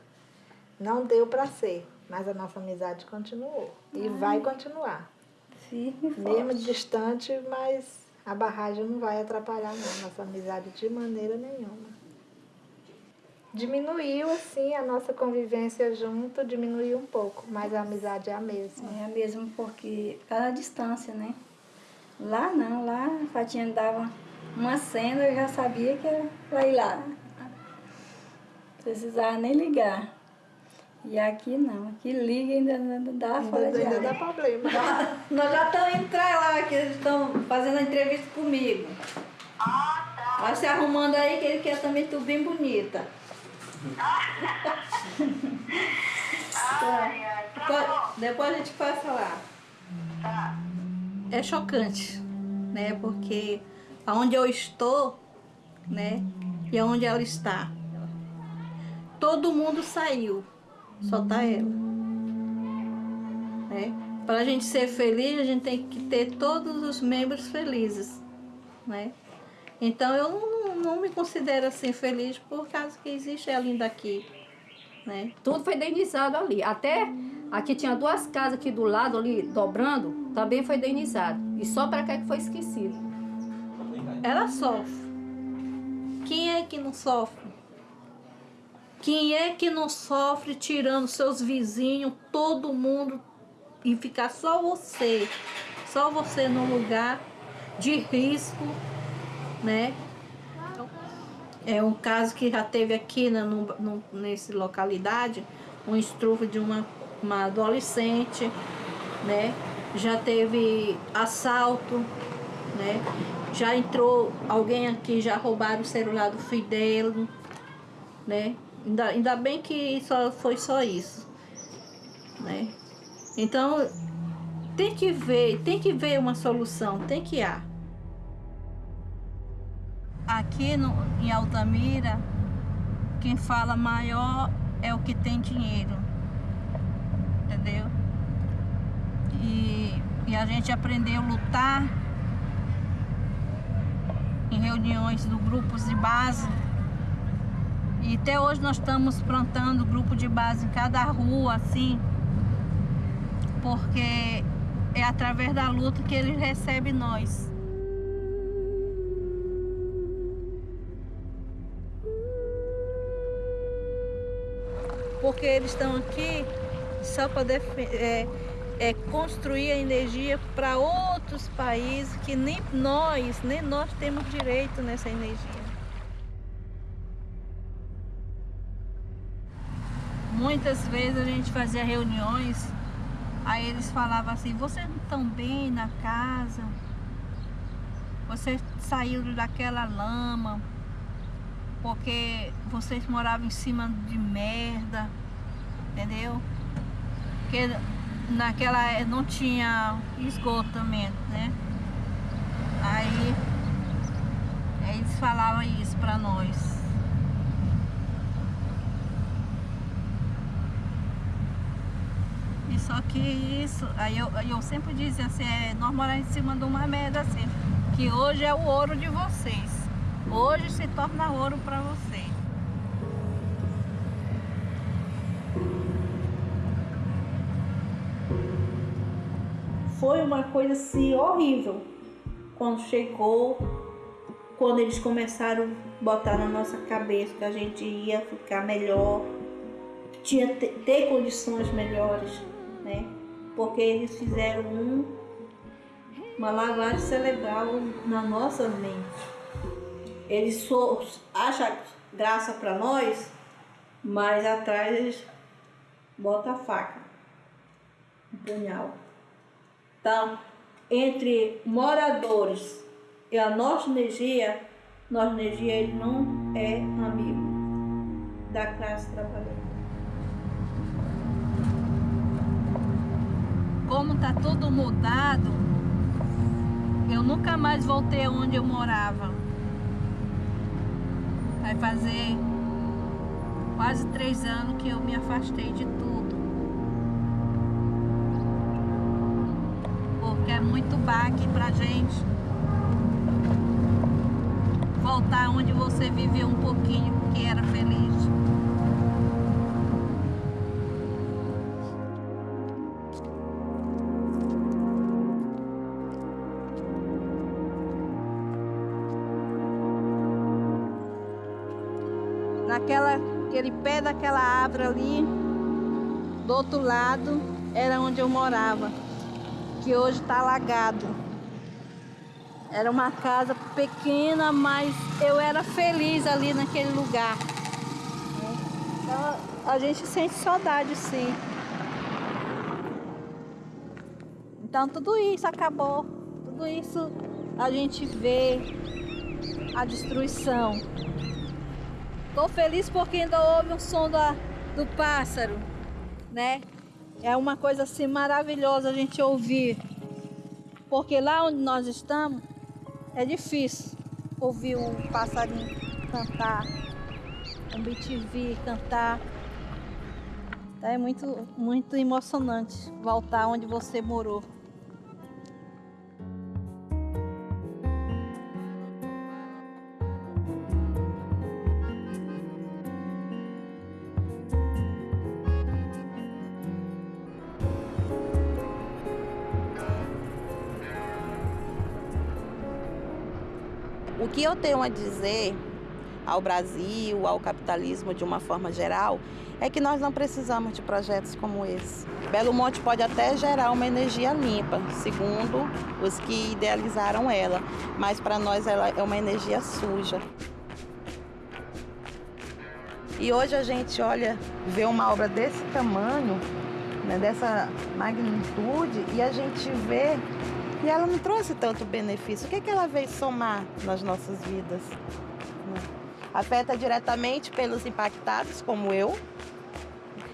[SPEAKER 17] Não deu para ser, mas a nossa amizade continuou e Ai. vai continuar.
[SPEAKER 11] Firme,
[SPEAKER 17] Mesmo distante, mas a barragem não vai atrapalhar não, nossa amizade de maneira nenhuma. Diminuiu, assim, a nossa convivência junto, diminuiu um pouco, mas a amizade é a mesma.
[SPEAKER 11] É a mesma porque, cada distância, né? Lá não, lá a Fatinha dava uma cena, eu já sabia que era pra ir lá. Precisava nem ligar. E aqui não, aqui liga e ainda, ainda dá fora de
[SPEAKER 17] Ainda dá problema.
[SPEAKER 11] Nós já estamos entrando lá, que eles estão fazendo a entrevista comigo. Ah, tá. Vai se arrumando aí que ele quer também tudo bem bonita.
[SPEAKER 19] Ai, ai, tá
[SPEAKER 11] depois, depois a gente passa lá.
[SPEAKER 19] Tá.
[SPEAKER 11] É chocante, né? Porque aonde eu estou, né? E aonde ela está. Todo mundo saiu, só tá ela. Né? Para a gente ser feliz, a gente tem que ter todos os membros felizes, né? Então eu não, não me considero assim feliz por causa que existe ela ainda aqui, né?
[SPEAKER 7] Tudo foi indenizado ali. Até aqui tinha duas casas aqui do lado ali dobrando, também foi indenizado. E só para cá que foi esquecido
[SPEAKER 11] ela sofre. Quem é que não sofre? Quem é que não sofre tirando seus vizinhos, todo mundo, e ficar só você, só você no lugar de risco, né? É um caso que já teve aqui na, no, no, nessa localidade, um estrupo de uma, uma adolescente, né? Já teve assalto, né? Já entrou alguém aqui, já roubaram o celular do filho dele, né? Ainda, ainda bem que só foi só isso, né? Então, tem que ver, tem que ver uma solução, tem que há. Aqui no, em Altamira, quem fala maior é o que tem dinheiro. Entendeu? E, e a gente aprendeu a lutar em reuniões do grupos de base. E até hoje nós estamos plantando grupo de base em cada rua, assim, porque é através da luta que ele recebe nós. Porque eles estão aqui só para é, é, construir a energia para outros países que nem nós, nem nós temos direito nessa energia. Muitas vezes a gente fazia reuniões, aí eles falavam assim, vocês não estão bem na casa, vocês saíram daquela lama, porque vocês moravam em cima de merda, entendeu? Porque naquela não tinha esgotamento, né? Aí eles falavam isso pra nós. E só que isso, aí eu, eu sempre dizia assim, é, nós moramos em cima de uma merda assim, que hoje é o ouro de vocês. Hoje se torna ouro para vocês.
[SPEAKER 15] Foi uma coisa assim horrível quando chegou, quando eles começaram a botar na nossa cabeça que a gente ia ficar melhor, tinha ter, ter condições melhores, né? Porque eles fizeram um, uma lavagem cerebral na nossa mente. Eles acham graça para nós, mas atrás eles botam a faca, o punhal. Então, entre moradores e a nossa energia, nossa energia ele não é amigo da classe trabalhadora.
[SPEAKER 11] Como está tudo mudado, eu nunca mais voltei onde eu morava. Vai fazer quase três anos que eu me afastei de tudo. Que é muito baque pra gente. Voltar onde você viveu um pouquinho, que era feliz. Naquela, aquele pé daquela árvore ali, do outro lado, era onde eu morava que hoje está alagado. Era uma casa pequena, mas eu era feliz ali naquele lugar. Então, a gente sente saudade, sim. Então tudo isso acabou. Tudo isso a gente vê a destruição. Estou feliz porque ainda houve um som do pássaro, né? É uma coisa assim maravilhosa a gente ouvir. Porque lá onde nós estamos é difícil ouvir um passarinho cantar, um BTV cantar. É muito, muito emocionante voltar onde você morou.
[SPEAKER 16] Que eu tenho a dizer ao Brasil, ao capitalismo de uma forma geral, é que nós não precisamos de projetos como esse. Belo Monte pode até gerar uma energia limpa, segundo os que idealizaram ela, mas para nós ela é uma energia suja. E hoje a gente olha, vê uma obra desse tamanho, né, dessa magnitude, e a gente vê e ela não trouxe tanto benefício. O que, é que ela veio somar nas nossas vidas? Afeta diretamente pelos impactados, como eu,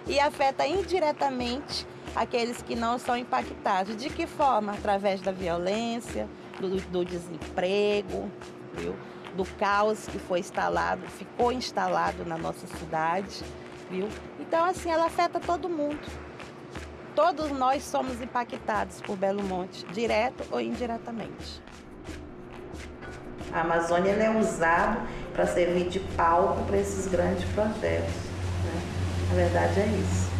[SPEAKER 16] e afeta indiretamente aqueles que não são impactados. De que forma? Através da violência, do, do desemprego, viu? do caos que foi instalado, ficou instalado na nossa cidade, viu?
[SPEAKER 20] Então, assim, ela afeta todo mundo. Todos nós somos impactados por Belo Monte, direto ou indiretamente.
[SPEAKER 16] A Amazônia é usada para servir de palco para esses grandes projetos. Né? A verdade é isso.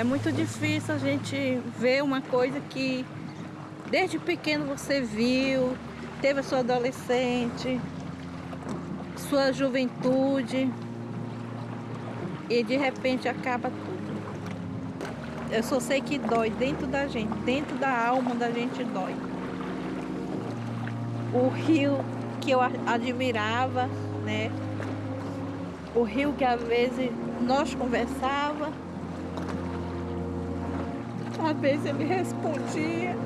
[SPEAKER 11] É muito difícil a gente ver uma coisa que desde pequeno você viu, teve a sua adolescente, sua juventude e de repente acaba tudo. Eu só sei que dói dentro da gente, dentro da alma da gente dói. O rio que eu admirava, né? O rio que às vezes nós conversava, às vezes ele respondia.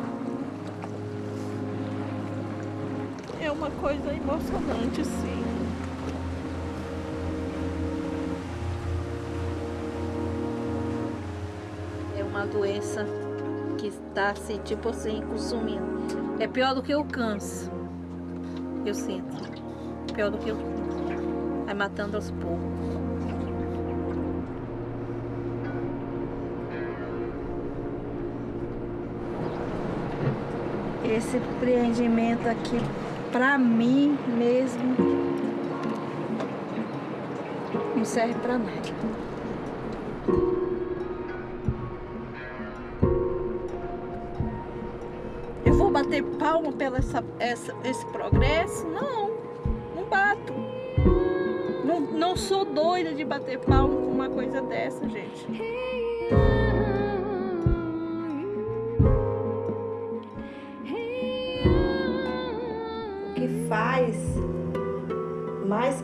[SPEAKER 11] É uma coisa emocionante, sim. É uma doença que está assim, tipo assim, consumindo. É pior do que o câncer. Eu sinto. Pior do que o câncer. Vai matando aos poucos.
[SPEAKER 20] Esse empreendimento aqui para mim mesmo não serve para nada. Eu vou bater palma pelo essa, essa, esse progresso? Não, não bato. Não, não sou doida de bater palma com uma coisa dessa, gente.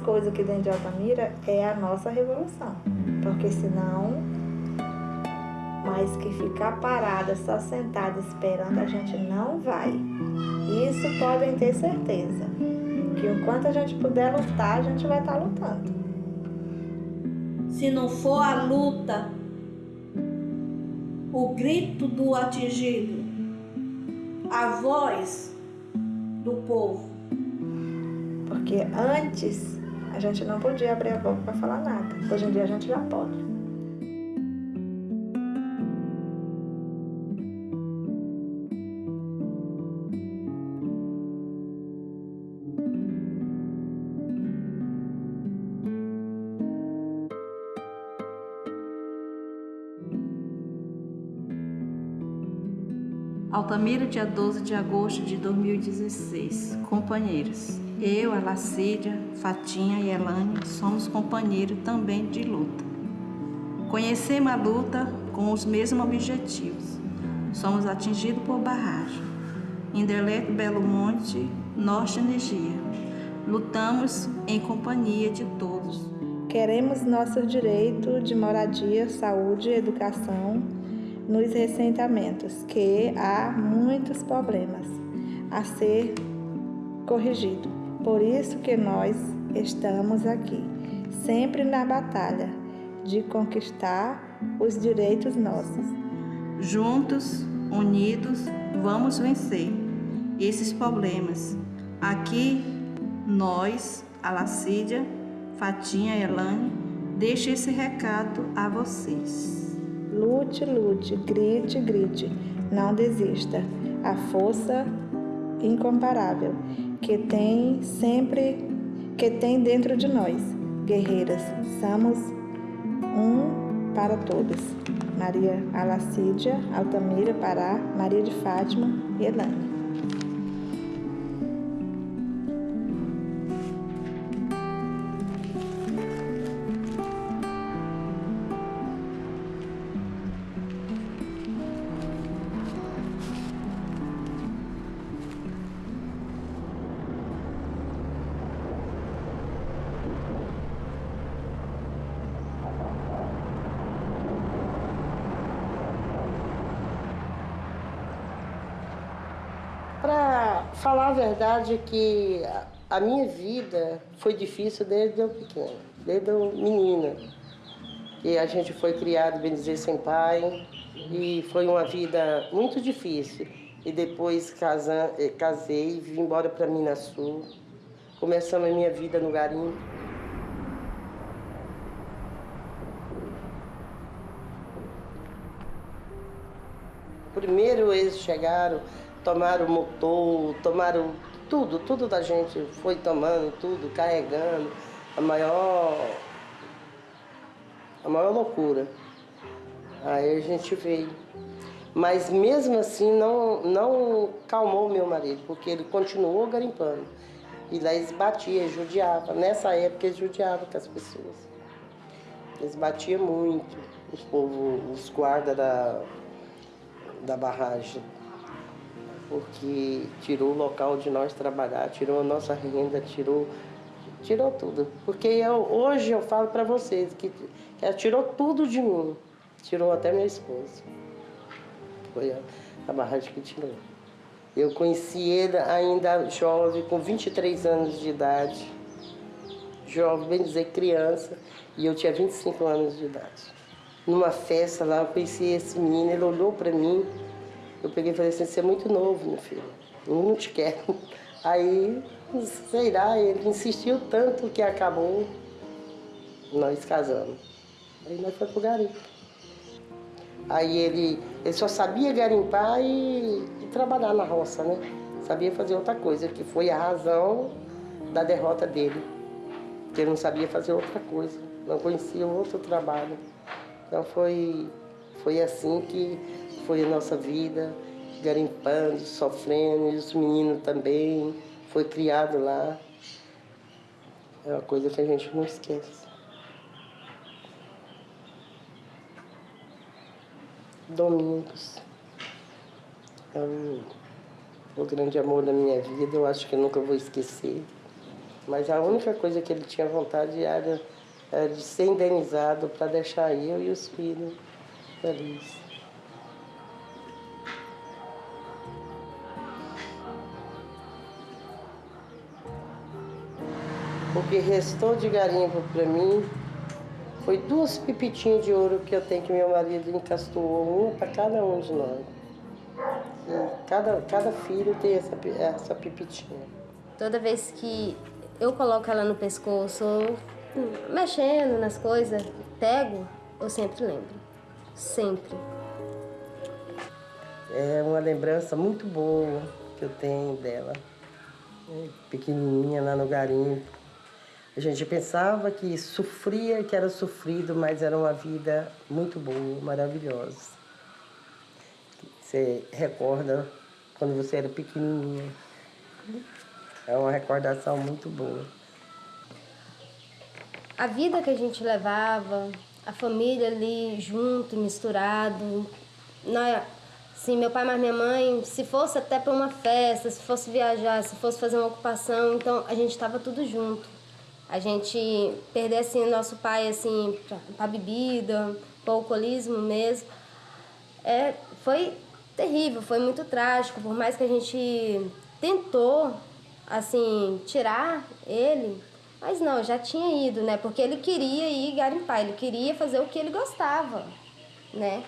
[SPEAKER 17] Coisa aqui dentro de Altamira é a nossa revolução. Porque senão, mais que ficar parada, só sentada esperando, a gente não vai. Isso podem ter certeza. Que enquanto a gente puder lutar, a gente vai estar lutando.
[SPEAKER 15] Se não for a luta, o grito do atingido, a voz do povo,
[SPEAKER 17] porque antes a gente não podia abrir a boca para falar nada. Hoje em dia a gente já pode.
[SPEAKER 15] Altamira, dia 12 de agosto de 2016. Companheiros, eu, a Lacídia, Fatinha e Elane somos companheiros também de luta. Conhecemos a luta com os mesmos objetivos. Somos atingidos por barragem. Indeleto Belo Monte, Norte Energia. Lutamos em companhia de todos.
[SPEAKER 17] Queremos nosso direito de moradia, saúde e educação nos ressentamentos, que há muitos problemas a ser corrigido. Por isso que nós estamos aqui, sempre na batalha de conquistar os direitos nossos.
[SPEAKER 15] Juntos, unidos, vamos vencer esses problemas. Aqui, nós, a Lacídia, Fatinha e Elane, deixo esse recado a vocês.
[SPEAKER 17] Lute, lute, grite, grite, não desista. A força incomparável que tem sempre, que tem dentro de nós. Guerreiras, somos um para todas. Maria Alacídia, Altamira, Pará, Maria de Fátima e Elane.
[SPEAKER 8] Verdade que
[SPEAKER 21] a minha vida foi difícil desde eu pequena, desde eu menina. E a gente foi criado, bem dizer, sem pai, e foi uma vida muito difícil. E depois casa, eh, casei vim embora para Minas Sul. Começamos a minha vida no garimpo. Primeiro eles chegaram, tomaram o motor, tomaram tudo, tudo da gente foi tomando, tudo, carregando. A maior. A maior loucura. Aí a gente veio. Mas mesmo assim não, não calmou meu marido, porque ele continuou garimpando. E lá eles batiam, judiavam. Nessa época eles judiavam com as pessoas. Eles batiam muito, os povos, os guardas da, da barragem. Porque tirou o local de nós trabalhar, tirou a nossa renda, tirou, tirou tudo. Porque eu, hoje eu falo para vocês que, que ela tirou tudo de mim. Tirou até minha esposa. Foi a, a barragem que tirou. Eu conheci ele ainda jovem, com 23 anos de idade. Jovem, bem dizer, criança. E eu tinha 25 anos de idade. Numa festa lá, eu conheci esse menino, ele olhou para mim. Eu peguei e falei assim, você é muito novo, meu filho. Eu não te quero. Aí, sei lá, ele insistiu tanto que acabou nós casamos. Aí nós fomos pro garimpo. Aí ele, ele só sabia garimpar e, e, trabalhar na roça, né? Sabia fazer outra coisa, que foi a razão da derrota dele. Que ele não sabia fazer outra coisa, não conhecia outro trabalho. Então foi, foi assim que foi a nossa vida, garimpando, sofrendo, e os meninos também, foi criado lá. É uma coisa que a gente não esquece. Domingos. É um, o grande amor da minha vida, eu acho que nunca vou esquecer. Mas a única coisa que ele tinha vontade era, era de ser indenizado para deixar eu e os filhos felizes. O que restou de garimpo para mim foi duas pipitinhas de ouro que eu tenho que meu marido encastoou, uma para cada um de nós. E cada, cada filho tem essa, essa pipitinha.
[SPEAKER 22] Toda vez que eu coloco ela no pescoço, mexendo nas coisas, pego, eu sempre lembro. Sempre.
[SPEAKER 21] É uma lembrança muito boa que eu tenho dela. Pequenininha lá no garimpo. A gente pensava que sofria, que era sofrido, mas era uma vida muito boa, maravilhosa. Você recorda quando você era pequenininha. É uma recordação muito boa.
[SPEAKER 22] A vida que a gente levava, a família ali junto, misturado. Nós, Sim, meu pai mais minha mãe, se fosse até para uma festa, se fosse viajar, se fosse fazer uma ocupação, então a gente estava tudo junto. A gente perder assim nosso pai assim para bebida, para alcoolismo mesmo, é, foi terrível, foi muito trágico. Por mais que a gente tentou assim tirar ele, mas não, já tinha ido, né? Porque ele queria ir garimpar, ele queria fazer o que ele gostava, né?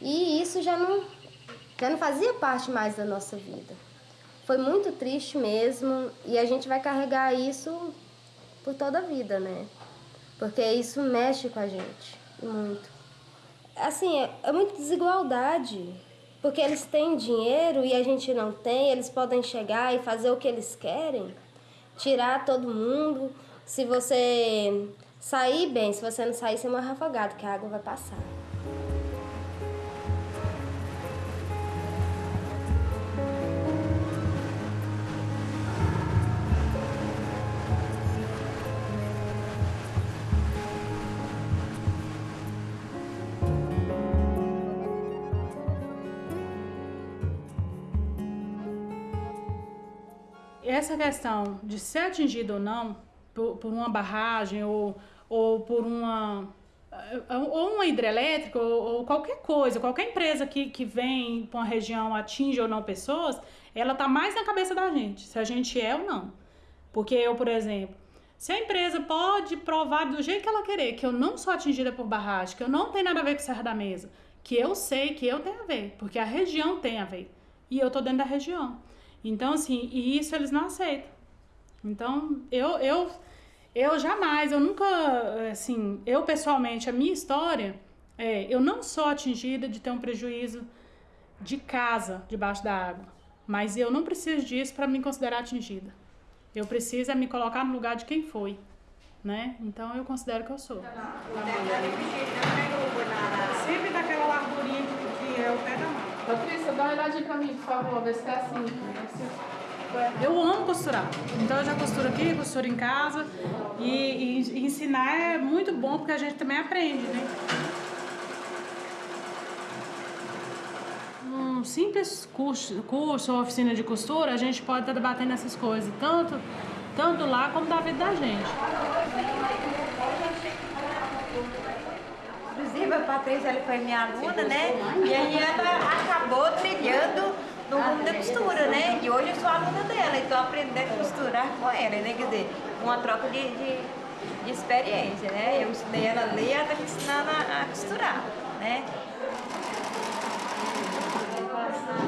[SPEAKER 22] E isso já não já não fazia parte mais da nossa vida. Foi muito triste mesmo e a gente vai carregar isso por toda a vida, né? Porque isso mexe com a gente muito. Assim, é, é muita desigualdade. Porque eles têm dinheiro e a gente não tem, eles podem chegar e fazer o que eles querem, tirar todo mundo. Se você sair bem, se você não sair, você uma rafagada, que a água vai passar.
[SPEAKER 23] Essa questão de ser atingido ou não por, por uma barragem ou, ou por uma ou uma hidrelétrica ou, ou, qualquer coisa, qualquer empresa que, que vem para uma região atinge ou não pessoas, ela tá mais na cabeça da gente, se a gente é ou não. Porque eu, por exemplo, se a empresa pode provar do jeito que ela querer que eu não sou atingida por barragem, que eu não tenho nada a ver com Serra da Mesa, que eu sei que eu tenho a ver, porque a região tem a ver. E eu tô dentro da região. Então, assim, e isso eles não aceitam. Então, eu, eu, eu jamais, eu nunca, assim, eu pessoalmente, a minha história, é, eu não sou atingida de ter um prejuízo de casa debaixo da água. Mas eu não preciso disso para me considerar atingida. Eu preciso é me colocar no lugar de quem foi, né? Então eu considero que eu sou. Sempre daquela largurinha que é o pé da mão.
[SPEAKER 7] Patrícia, dá uma olhadinha pra mim, por favor, ver se tá assim.
[SPEAKER 23] Eu amo costurar. Então eu já costuro aqui, costuro em casa. E, e, e ensinar é muito bom porque a gente também aprende, né? Um simples curso, curso ou oficina de costura, a gente pode estar debatendo essas coisas, tanto, tanto lá como da vida da gente.
[SPEAKER 4] Inclusive, a Patrícia ela foi minha aluna, né? E aí ela acabou trilhando no mundo da costura, né? E hoje eu sou aluna dela e estou aprendendo a costurar com ela, né? Quer dizer, uma troca de, de, de experiência, né? Eu ensinei ela a ler, ela está me ensinando a, a costurar, né?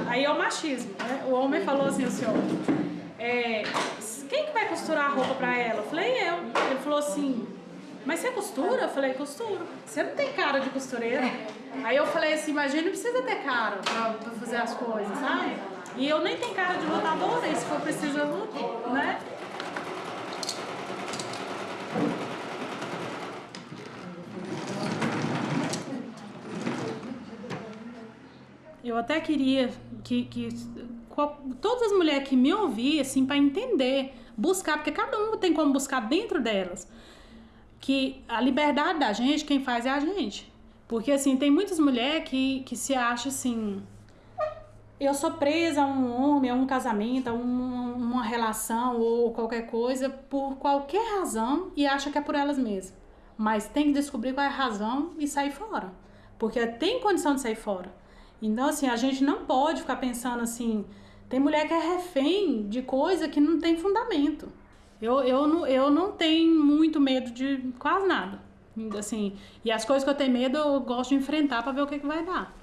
[SPEAKER 23] Aí é o machismo, né? O homem falou assim, o senhor, é, quem que vai costurar a roupa pra ela? Eu falei, eu. Ele falou assim, mas você costura? Eu falei, costuro. Você não tem cara de costureira. Aí eu falei assim, mas a gente não precisa ter cara pra, pra fazer as coisas, sabe? E eu nem tenho cara de lutadora, e se for preciso eu luto, né? Eu até queria que, que qual- todas as mulheres que me ouvissem, assim, para entender, buscar, porque cada uma tem como buscar dentro delas, que a liberdade da gente, quem faz é a gente. Porque, assim, tem muitas mulheres que, que se acham assim, eu sou presa a um homem, a um casamento, a um- uma relação ou qualquer coisa por qualquer razão e acha que é por elas mesmas. Mas tem que descobrir qual é a razão e sair fora. Porque tem condição de sair fora. Então, assim, a gente não pode ficar pensando assim. Tem mulher que é refém de coisa que não tem fundamento. Eu, eu, não, eu não tenho muito medo de quase nada. Assim, e as coisas que eu tenho medo eu gosto de enfrentar para ver o que, que vai dar.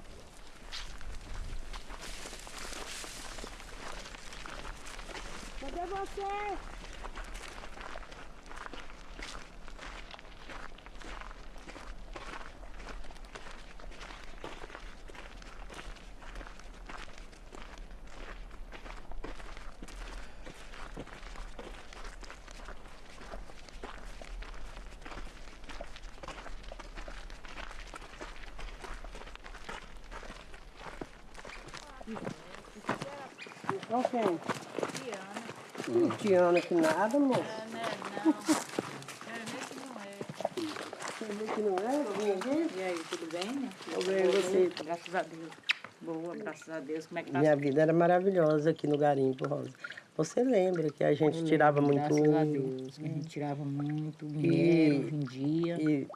[SPEAKER 19] Cadê você?
[SPEAKER 21] Quem? Tiana. Tiana que nada, moço. Ver que não é? Vem aqui?
[SPEAKER 24] E aí, tudo bem, né?
[SPEAKER 21] Tudo bem, e você?
[SPEAKER 24] Graças a Deus. Boa, graças a Deus. Como é que tá?
[SPEAKER 21] Minha vida era maravilhosa aqui no garimpo, Rosa. Você lembra que a gente
[SPEAKER 24] Eu
[SPEAKER 21] tirava
[SPEAKER 24] lembro,
[SPEAKER 21] muito
[SPEAKER 24] graças a
[SPEAKER 21] ouro,
[SPEAKER 24] Deus, que a gente tirava muito,
[SPEAKER 21] E-
[SPEAKER 24] minério, vendia.
[SPEAKER 21] E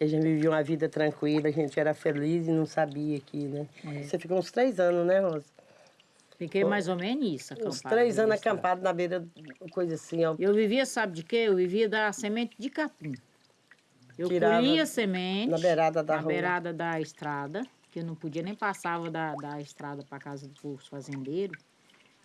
[SPEAKER 21] a gente vivia uma vida tranquila, a gente era feliz e não sabia aqui, né?
[SPEAKER 24] É.
[SPEAKER 21] Você ficou uns três anos, né, Rosa?
[SPEAKER 24] Fiquei mais ou menos isso,
[SPEAKER 21] Uns
[SPEAKER 24] acampado.
[SPEAKER 21] três anos acampado na beira, coisa assim, ó.
[SPEAKER 24] Eu vivia, sabe de quê? Eu vivia da semente de capim. Eu
[SPEAKER 21] Tirava
[SPEAKER 24] colhia semente
[SPEAKER 21] na beirada da
[SPEAKER 24] na
[SPEAKER 21] rua.
[SPEAKER 24] beirada da estrada, que eu não podia nem passava da, da estrada para casa do povo fazendeiro.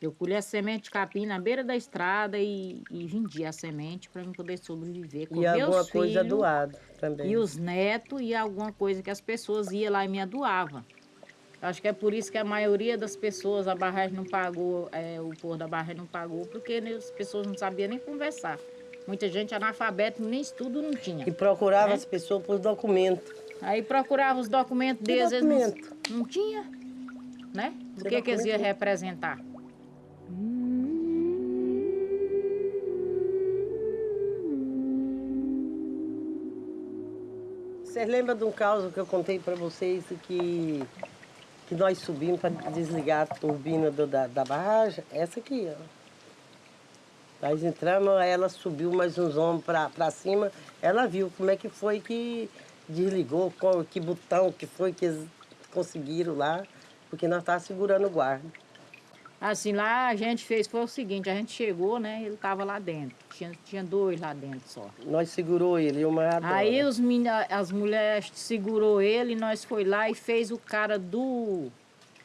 [SPEAKER 24] Eu colhia semente de capim na beira da estrada e, e vendia a semente para eu poder sobreviver com
[SPEAKER 21] E
[SPEAKER 24] meus
[SPEAKER 21] alguma coisa
[SPEAKER 24] filhos
[SPEAKER 21] doada também.
[SPEAKER 24] E os netos e alguma coisa que as pessoas iam lá e me doavam. Acho que é por isso que a maioria das pessoas, a barragem não pagou, é, o povo da barragem não pagou, porque as pessoas não sabiam nem conversar. Muita gente analfabeto, nem estudo não tinha.
[SPEAKER 21] E procurava
[SPEAKER 24] né?
[SPEAKER 21] as pessoas por documentos.
[SPEAKER 24] Aí procurava os documentos deles, eles não-
[SPEAKER 21] documento?
[SPEAKER 24] não, tinha, né? O
[SPEAKER 21] Que
[SPEAKER 24] que, que eles iam
[SPEAKER 21] documento?
[SPEAKER 24] representar?
[SPEAKER 21] Vocês lembram de um caso que eu contei para vocês que, que nós subimos para desligar a turbina do- da, da barragem? Essa aqui, ó. Nós entramos, ela subiu mais uns homens para cima. Ela viu como é que foi que desligou, qual, que botão que foi que eles conseguiram lá, porque nós estávamos segurando o guarda.
[SPEAKER 24] Assim, lá a gente fez, foi o seguinte, a gente chegou, né, ele tava lá dentro. Tinha, tinha dois lá dentro só.
[SPEAKER 21] Nós segurou ele, o maior.
[SPEAKER 24] Aí os as mulheres segurou ele, nós foi lá e fez o cara do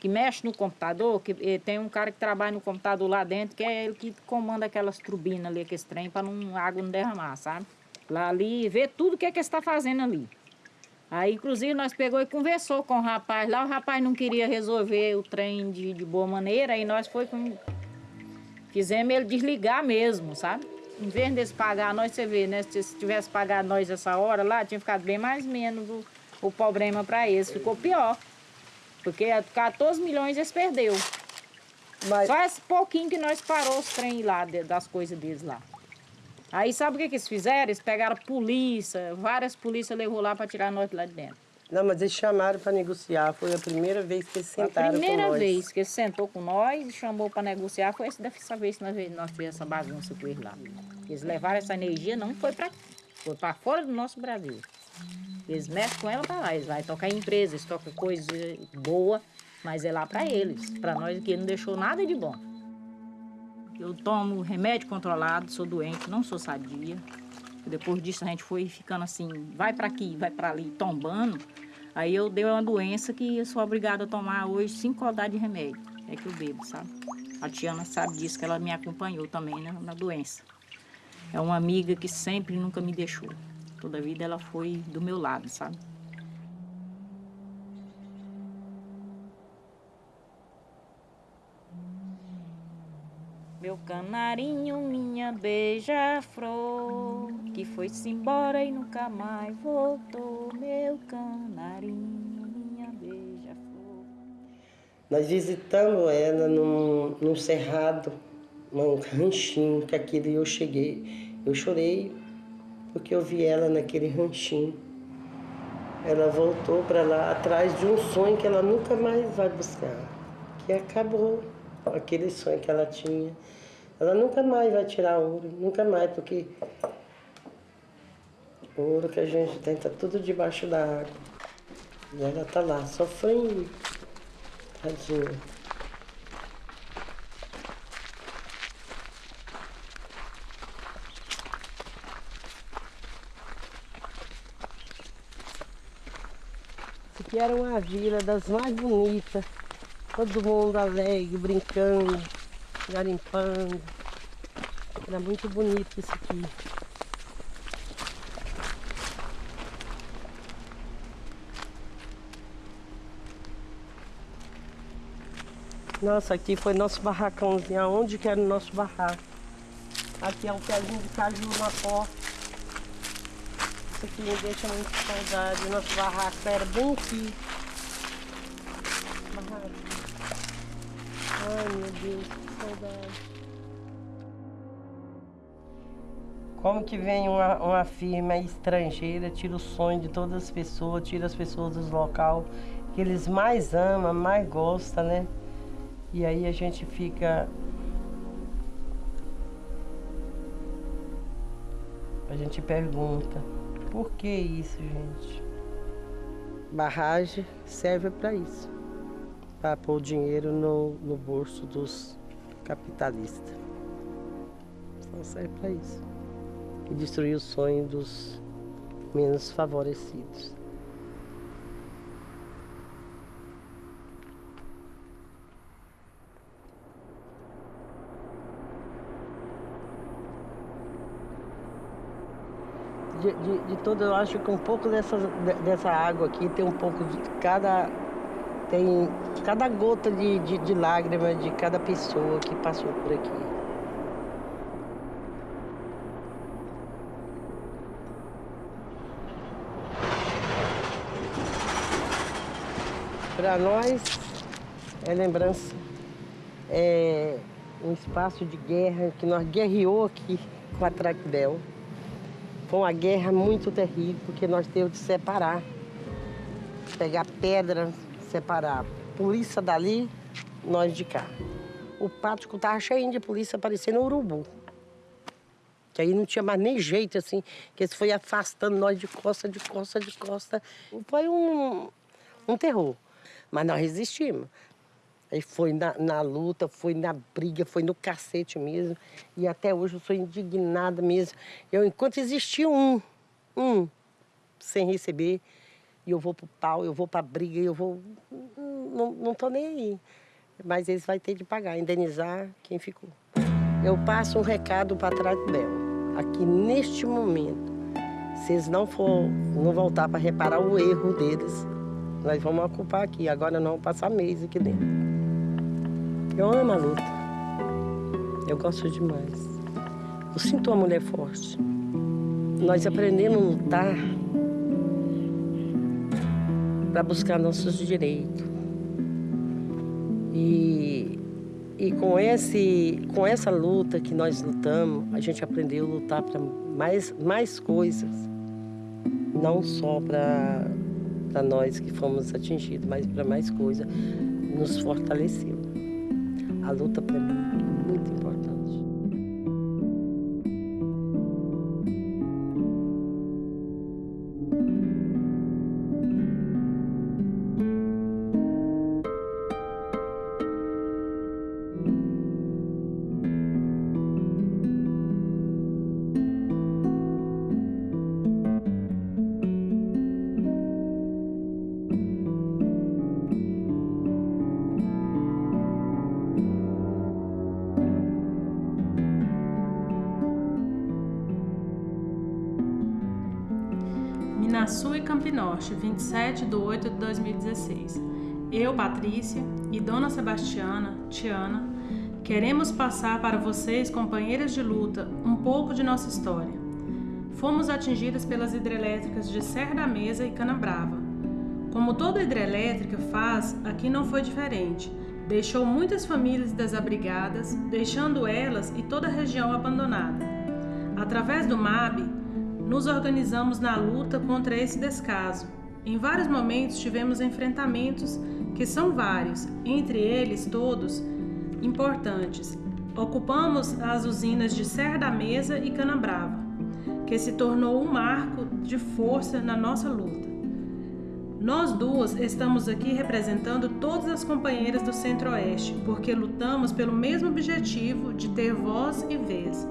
[SPEAKER 24] que mexe no computador, que eh, tem um cara que trabalha no computador lá dentro, que é ele que comanda aquelas turbinas ali, aquele trem, para não a água não derramar, sabe? Lá ali, vê tudo o que é que está fazendo ali. Aí, inclusive, nós pegou e conversou com o rapaz lá, o rapaz não queria resolver o trem de, de boa maneira, aí nós foi com... Fizemos ele desligar mesmo, sabe? Em vez de pagar nós, você vê, né? Se tivesse pagado nós essa hora lá, tinha ficado bem mais menos o, o problema para eles. Ficou pior. Porque 14 milhões eles perdeu.
[SPEAKER 21] Mas...
[SPEAKER 24] Só esse pouquinho que nós parou os trem lá, das coisas deles lá. Aí sabe o que, que eles fizeram? Eles pegaram a polícia, várias polícias levou lá para tirar nós lá de dentro.
[SPEAKER 21] Não, mas eles chamaram para negociar. Foi a primeira vez que eles sentaram
[SPEAKER 24] A primeira
[SPEAKER 21] com nós.
[SPEAKER 24] vez que ele sentou com nós e chamou para negociar foi essa, vez que nós, nós fizemos essa bagunça com eles lá. Eles levaram essa energia, não foi para foi para fora do nosso Brasil. Eles mexem com ela para lá. Eles vão tocar em empresas, tocam coisa boa, mas é lá para eles. Para nós aqui não deixou nada de bom. Eu tomo remédio controlado, sou doente, não sou sadia. Depois disso a gente foi ficando assim, vai para aqui, vai para ali, tombando. Aí eu dei uma doença que eu sou obrigada a tomar hoje cinco rodadas de remédio. É que eu bebo, sabe? A Tiana sabe disso, que ela me acompanhou também né, na doença. É uma amiga que sempre nunca me deixou. Toda a vida ela foi do meu lado, sabe? Meu canarinho, minha beija-flor, que foi-se embora e nunca mais voltou. Meu canarinho, minha beija-flor.
[SPEAKER 21] Nós visitamos ela num, num cerrado, num ranchinho, que aquele eu cheguei. Eu chorei porque eu vi ela naquele ranchinho. Ela voltou para lá atrás de um sonho que ela nunca mais vai buscar, que acabou aquele sonho que ela tinha. Ela nunca mais vai tirar ouro, nunca mais, porque o ouro que a gente tem tá tudo debaixo da água. E ela tá lá, sofrendo. Tadinha. Isso aqui era uma vila das mais bonitas. Todo mundo alegre, brincando, garimpando. Era muito bonito isso aqui. Nossa, aqui foi nosso barracãozinho. Aonde que era o nosso barraco? Aqui é um pezinho de caju na porta. Isso aqui me deixa muito saudade. Nosso barraco era bem aqui. Barraco. Ai meu Deus, que saudade. Como que vem uma, uma firma estrangeira, tira o sonho de todas as pessoas, tira as pessoas dos local que eles mais amam, mais gostam, né? E aí a gente fica. A gente pergunta, por que isso, gente? Barragem serve para isso para pôr dinheiro no, no bolso dos capitalistas. Só serve para isso. E destruir o sonho dos menos favorecidos. De, de, de todo, eu acho que um pouco dessa, dessa água aqui tem um pouco de cada tem cada gota de, de, de lágrima de cada pessoa que passou por aqui. Para nós é lembrança, é um espaço de guerra que nós guerreou aqui com a Tracbel. Foi uma guerra muito terrível, porque nós temos de separar, pegar pedra, separar polícia dali, nós de cá. O pátio estava cheio de polícia, parecendo um urubu. Que aí não tinha mais nem jeito, assim, que eles foi afastando nós de costa, de costa, de costa. Foi um, um terror. Mas nós resistimos. Aí foi na, na luta, foi na briga, foi no cacete mesmo. E até hoje eu sou indignada mesmo. Eu, enquanto existia um, um, sem receber, e eu vou pro pau, eu vou pra briga, eu vou. Não, não tô nem aí. Mas eles vão ter de pagar, indenizar quem ficou. Eu passo um recado para trás do Bel. Aqui neste momento, se eles não for, não voltar para reparar o erro deles, nós vamos ocupar aqui. Agora não vamos passar mês aqui dentro. Eu amo a luta. Eu gosto demais. Eu sinto uma mulher forte. Nós aprendemos a lutar para buscar nossos direitos. E, e com, esse, com essa luta que nós lutamos, a gente aprendeu a lutar para mais, mais coisas. Não só para nós que fomos atingidos, mas para mais coisas. Nos fortaleceu. A luta para mim é muito importante.
[SPEAKER 23] 7 de 8 de 2016. Eu, Patrícia, e Dona Sebastiana, Tiana, queremos passar para vocês, companheiras de luta, um pouco de nossa história. Fomos atingidas pelas hidrelétricas de Serra da Mesa e Canabrava. Como toda hidrelétrica faz, aqui não foi diferente. Deixou muitas famílias desabrigadas, deixando elas e toda a região abandonada. Através do MAB, nos organizamos na luta contra esse descaso em vários momentos tivemos enfrentamentos, que são vários, entre eles todos importantes. Ocupamos as usinas de Serra da Mesa e Canabrava, que se tornou um marco de força na nossa luta. Nós duas estamos aqui representando todas as companheiras do Centro-Oeste, porque lutamos pelo mesmo objetivo de ter voz e vez.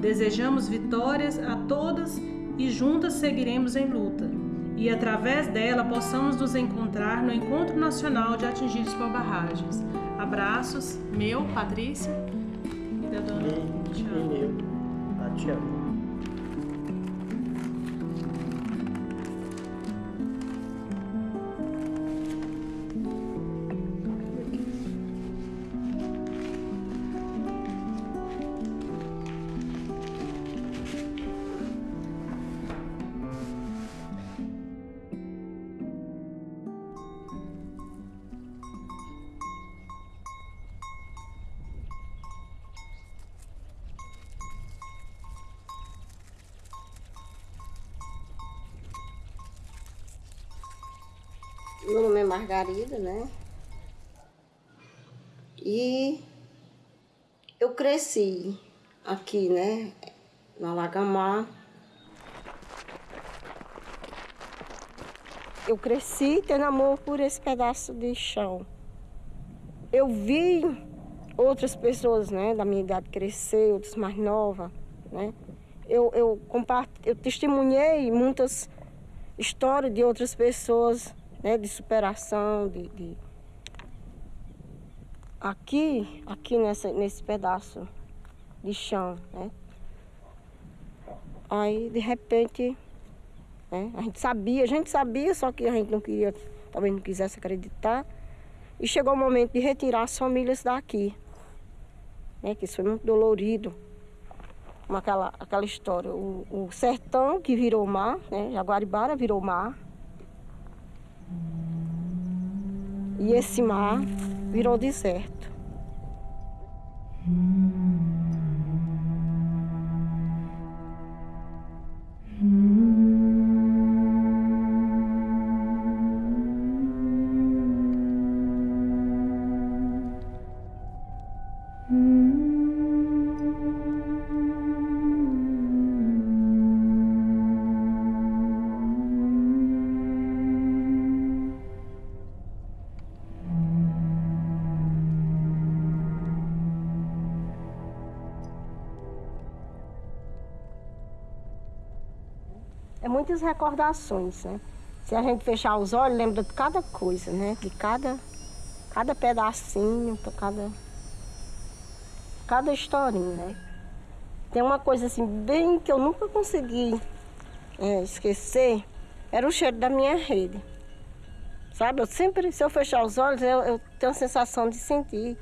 [SPEAKER 23] Desejamos vitórias a todas e juntas seguiremos em luta. E através dela possamos nos encontrar no Encontro Nacional de Atingidos por Barragens. Abraços, meu, Patrícia e da dona
[SPEAKER 21] Tiana.
[SPEAKER 25] Margarida, né? E eu cresci aqui, né? Na Lagamar. Eu cresci tendo amor por esse pedaço de chão. Eu vi outras pessoas, né, da minha idade crescer, outras mais novas, né? Eu, eu, eu testemunhei muitas histórias de outras pessoas né, de superação, de, de... Aqui, aqui nessa, nesse pedaço de chão, né? Aí, de repente, né, a gente sabia, a gente sabia, só que a gente não queria, talvez não quisesse acreditar. E chegou o momento de retirar as famílias daqui. Né, que isso foi muito dolorido. Aquela, aquela história, o, o sertão que virou mar, né, Jaguaribara virou mar. E esse mar virou deserto. é muitas recordações, né? Se a gente fechar os olhos, lembra de cada coisa, né? De cada, cada pedacinho, cada, cada historinha, né? Tem uma coisa assim, bem que eu nunca consegui é, esquecer, era o cheiro da minha rede. Sabe, eu sempre, se eu fechar os olhos, eu, eu tenho a sensação de sentir,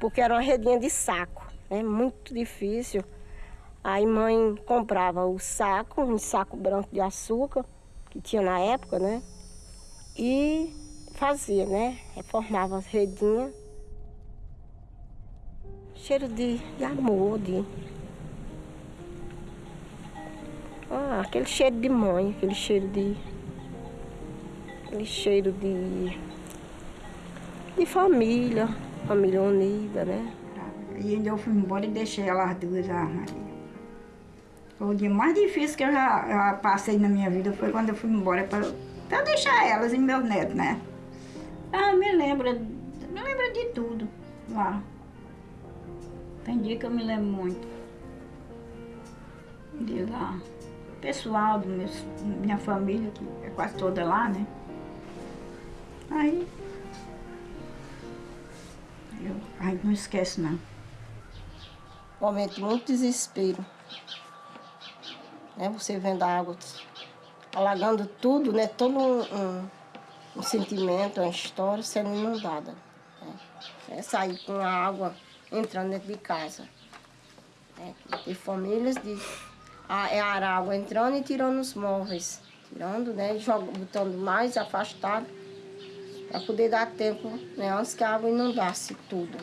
[SPEAKER 25] porque era uma redinha de saco, né? muito difícil. Aí mãe comprava o saco, um saco branco de açúcar, que tinha na época, né? E fazia, né? Reformava as redinhas. Cheiro de, de amor, de. Ah, aquele cheiro de mãe, aquele cheiro de. Aquele cheiro de. de família, família unida, né?
[SPEAKER 26] E ainda eu fui embora e deixei elas duas, a Maria. O dia mais difícil que eu já, já passei na minha vida, foi quando eu fui embora para deixar elas e meus netos, né? Ah, me lembra, me lembra de tudo lá. Tem dia que eu me lembro muito. De lá. Pessoal, do meu, minha família, que é quase toda lá, né? Aí. Eu, a gente não esquece, não.
[SPEAKER 25] Momento de muito desespero né? Você vendo a água alagando tudo, né? Todo um, um, um sentimento, uma história sendo inundada. Né? É sair com a água entrando dentro de casa. Né? Tem famílias de a, é a água entrando e tirando os móveis. Tirando, né? Botando mais afastado para poder dar tempo, né? Antes que a água inundasse tudo.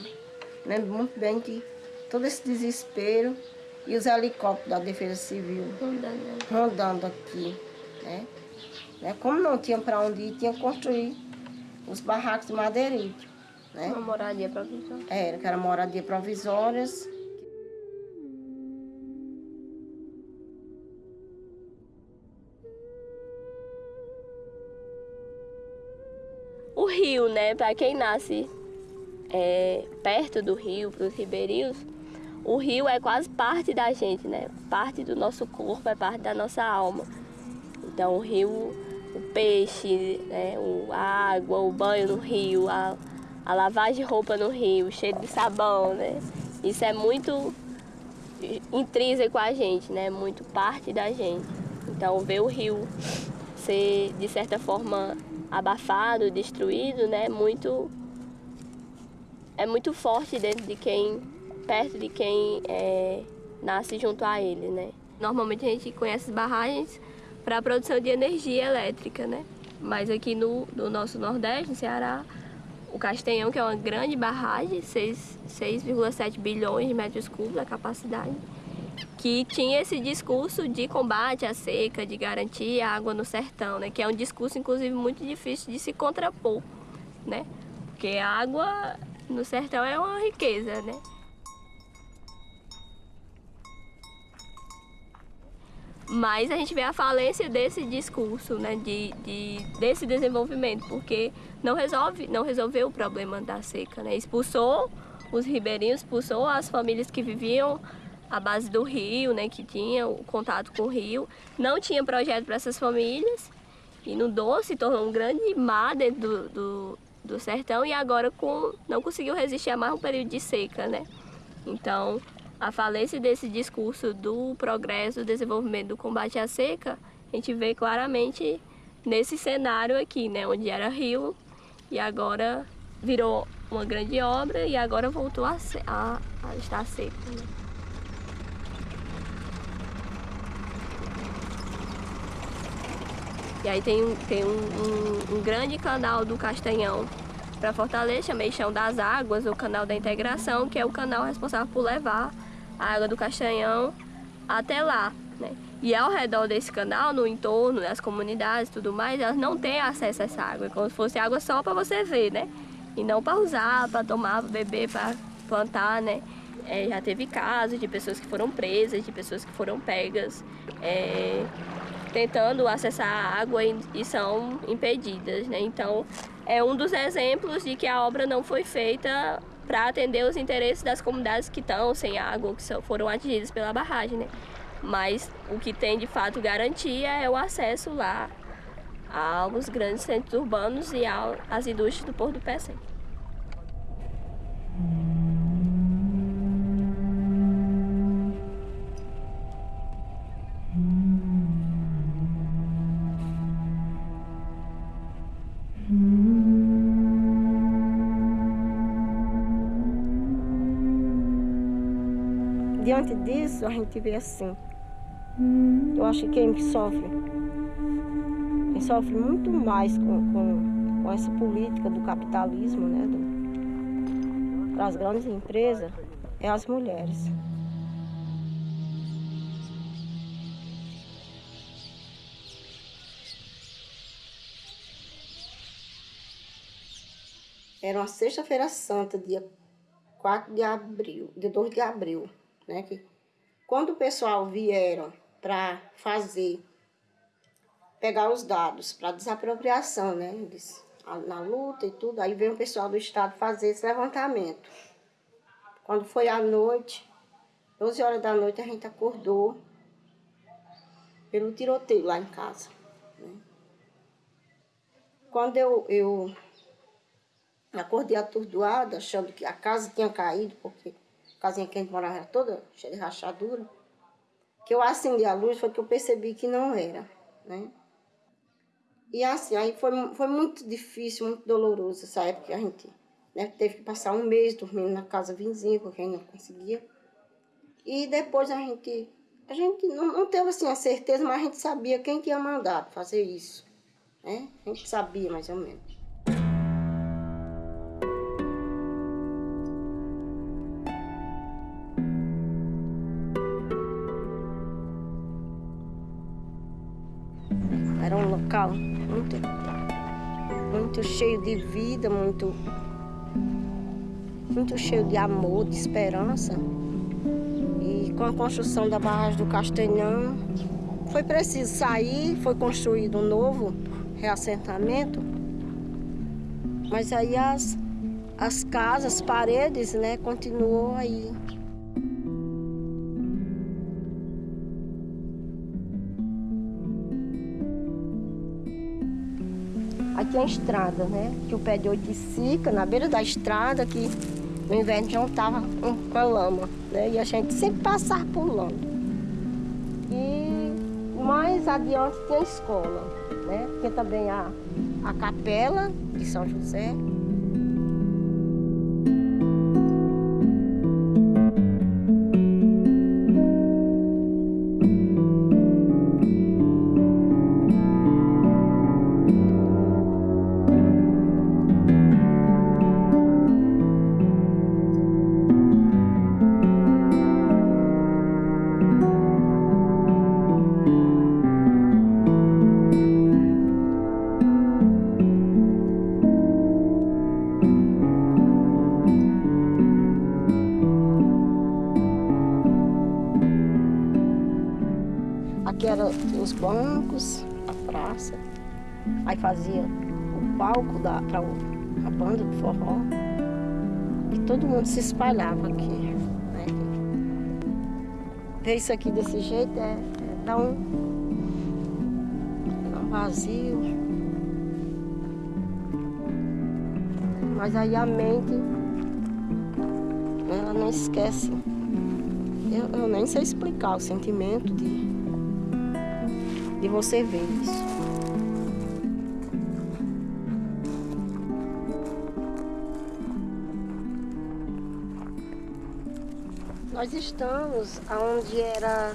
[SPEAKER 25] Lembro muito bem que todo esse desespero e os helicópteros da Defesa Civil rodando aqui. Né? né? Como não tinha para onde ir, tinha que construir os barracos de madeirite. Né?
[SPEAKER 27] Uma moradia provisória.
[SPEAKER 25] Era, que era moradia provisórias.
[SPEAKER 27] O rio, né, para quem nasce é, perto do rio, para os ribeirinhos, o rio é quase parte da gente, né? Parte do nosso corpo, é parte da nossa alma. Então o rio, o peixe, né? o, a água, o banho no rio, a, a lavagem de roupa no rio, o cheiro de sabão, né? Isso é muito intrínseco a gente, né? Muito parte da gente. Então ver o rio ser de certa forma abafado, destruído, né? Muito é muito forte dentro de quem perto de quem é, nasce junto a ele, né? Normalmente a gente conhece barragens para a produção de energia elétrica, né? Mas aqui no, no nosso Nordeste, no Ceará, o Castanhão, que é uma grande barragem, 6,7 bilhões de metros cúbicos a capacidade, que tinha esse discurso de combate à seca, de garantir água no sertão, né? Que é um discurso, inclusive, muito difícil de se contrapor, né? Porque a água no sertão é uma riqueza, né? Mas a gente vê a falência desse discurso, né, de, de, desse desenvolvimento, porque não, resolve, não resolveu o problema da seca. Né? Expulsou os ribeirinhos, expulsou as famílias que viviam à base do rio, né, que tinham contato com o rio. Não tinha projeto para essas famílias, inundou, se tornou um grande mar dentro do, do, do sertão e agora com, não conseguiu resistir a mais um período de seca. Né? Então, a falência desse discurso do progresso, do desenvolvimento, do combate à seca, a gente vê claramente nesse cenário aqui, né, onde era rio e agora virou uma grande obra e agora voltou a, a, a estar seco. Né? E aí tem, tem um, um, um grande canal do Castanhão para Fortaleza, chamei Chão das Águas, o canal da integração, que é o canal responsável por levar a água do Castanhão até lá. Né? E ao redor desse canal, no entorno, nas comunidades e tudo mais, elas não têm acesso a essa água. É como se fosse água só para você ver, né? E não para usar, para tomar, para beber, para plantar, né? É, já teve casos de pessoas que foram presas, de pessoas que foram pegas, é, tentando acessar a água e, e são impedidas, né? Então, é um dos exemplos de que a obra não foi feita para atender os interesses das comunidades que estão sem água, que foram atingidas pela barragem, né? mas o que tem de fato garantia é o acesso lá aos grandes centros urbanos e às indústrias do Porto do Pecém.
[SPEAKER 25] Diante disso, a gente vê assim. Eu acho que quem sofre, quem sofre muito mais com, com, com essa política do capitalismo, né, das grandes empresas, é as mulheres. Era uma sexta-feira santa, dia 4 de abril, dia 2 de abril, né? Que quando o pessoal vieram para fazer, pegar os dados para desapropriação, né? Eles, na luta e tudo, aí veio o pessoal do Estado fazer esse levantamento. Quando foi à noite, 12 horas da noite, a gente acordou pelo tiroteio lá em casa. Né? Quando eu, eu Acordei atordoada, achando que a casa tinha caído, porque casinha que a gente morava era toda cheia de rachadura. Que eu acendi a luz, foi que eu percebi que não era, né? E assim, aí foi, foi muito difícil, muito doloroso essa época que a gente né, teve que passar um mês dormindo na casa vizinha, porque a gente não conseguia. E depois a gente, a gente não, não teve assim a certeza, mas a gente sabia quem que ia mandar fazer isso. Né? A gente sabia mais ou menos. Muito cheio de vida, muito, muito cheio de amor, de esperança. E com a construção da barragem do Castanhão, foi preciso sair, foi construído um novo reassentamento, mas aí as, as casas, as paredes, né, continuou aí. Aqui é a estrada, né? Que o pé de oiticica, na beira da estrada, que no inverno já estava com a lama, né? E a gente sempre passava pulando. E mais adiante tem a escola, né? Tem também a, a capela de São José. Mundo se espalhava aqui. Né? Ver isso aqui desse jeito é, é dar um, um vazio. Mas aí a mente, ela não esquece. Eu, eu nem sei explicar o sentimento de, de você ver isso. Nós estamos onde era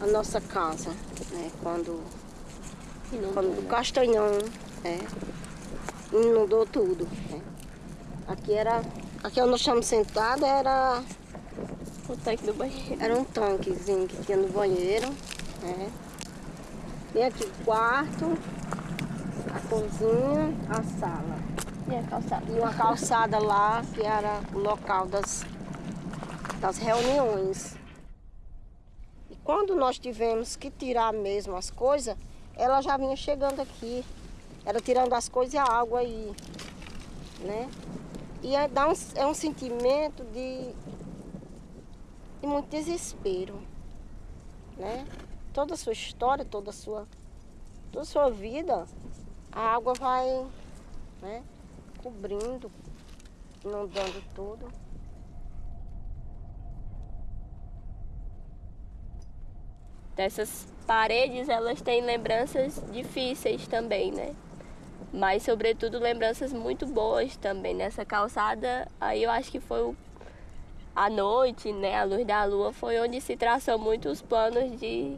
[SPEAKER 25] a nossa casa, né? Quando, quando o Castanhão né? inundou tudo. Né? Aqui era. Aqui onde nós estamos sentados era.
[SPEAKER 27] O tanque do banheiro.
[SPEAKER 25] Era um tanquezinho que tinha no banheiro. Né? Tem aqui o quarto, a cozinha, a sala.
[SPEAKER 27] E a calçada.
[SPEAKER 25] E uma calçada lá, que era o local das das reuniões. E quando nós tivemos que tirar mesmo as coisas, ela já vinha chegando aqui. Era tirando as coisas e a água aí. Né? E é, dá um, é um sentimento de, de muito desespero. né? Toda a sua história, toda a sua, toda a sua vida, a água vai né, cobrindo, inundando tudo.
[SPEAKER 27] Dessas paredes, elas têm lembranças difíceis também, né? Mas, sobretudo, lembranças muito boas também. Nessa calçada, aí eu acho que foi o... a noite, né? A luz da lua foi onde se traçou muitos planos de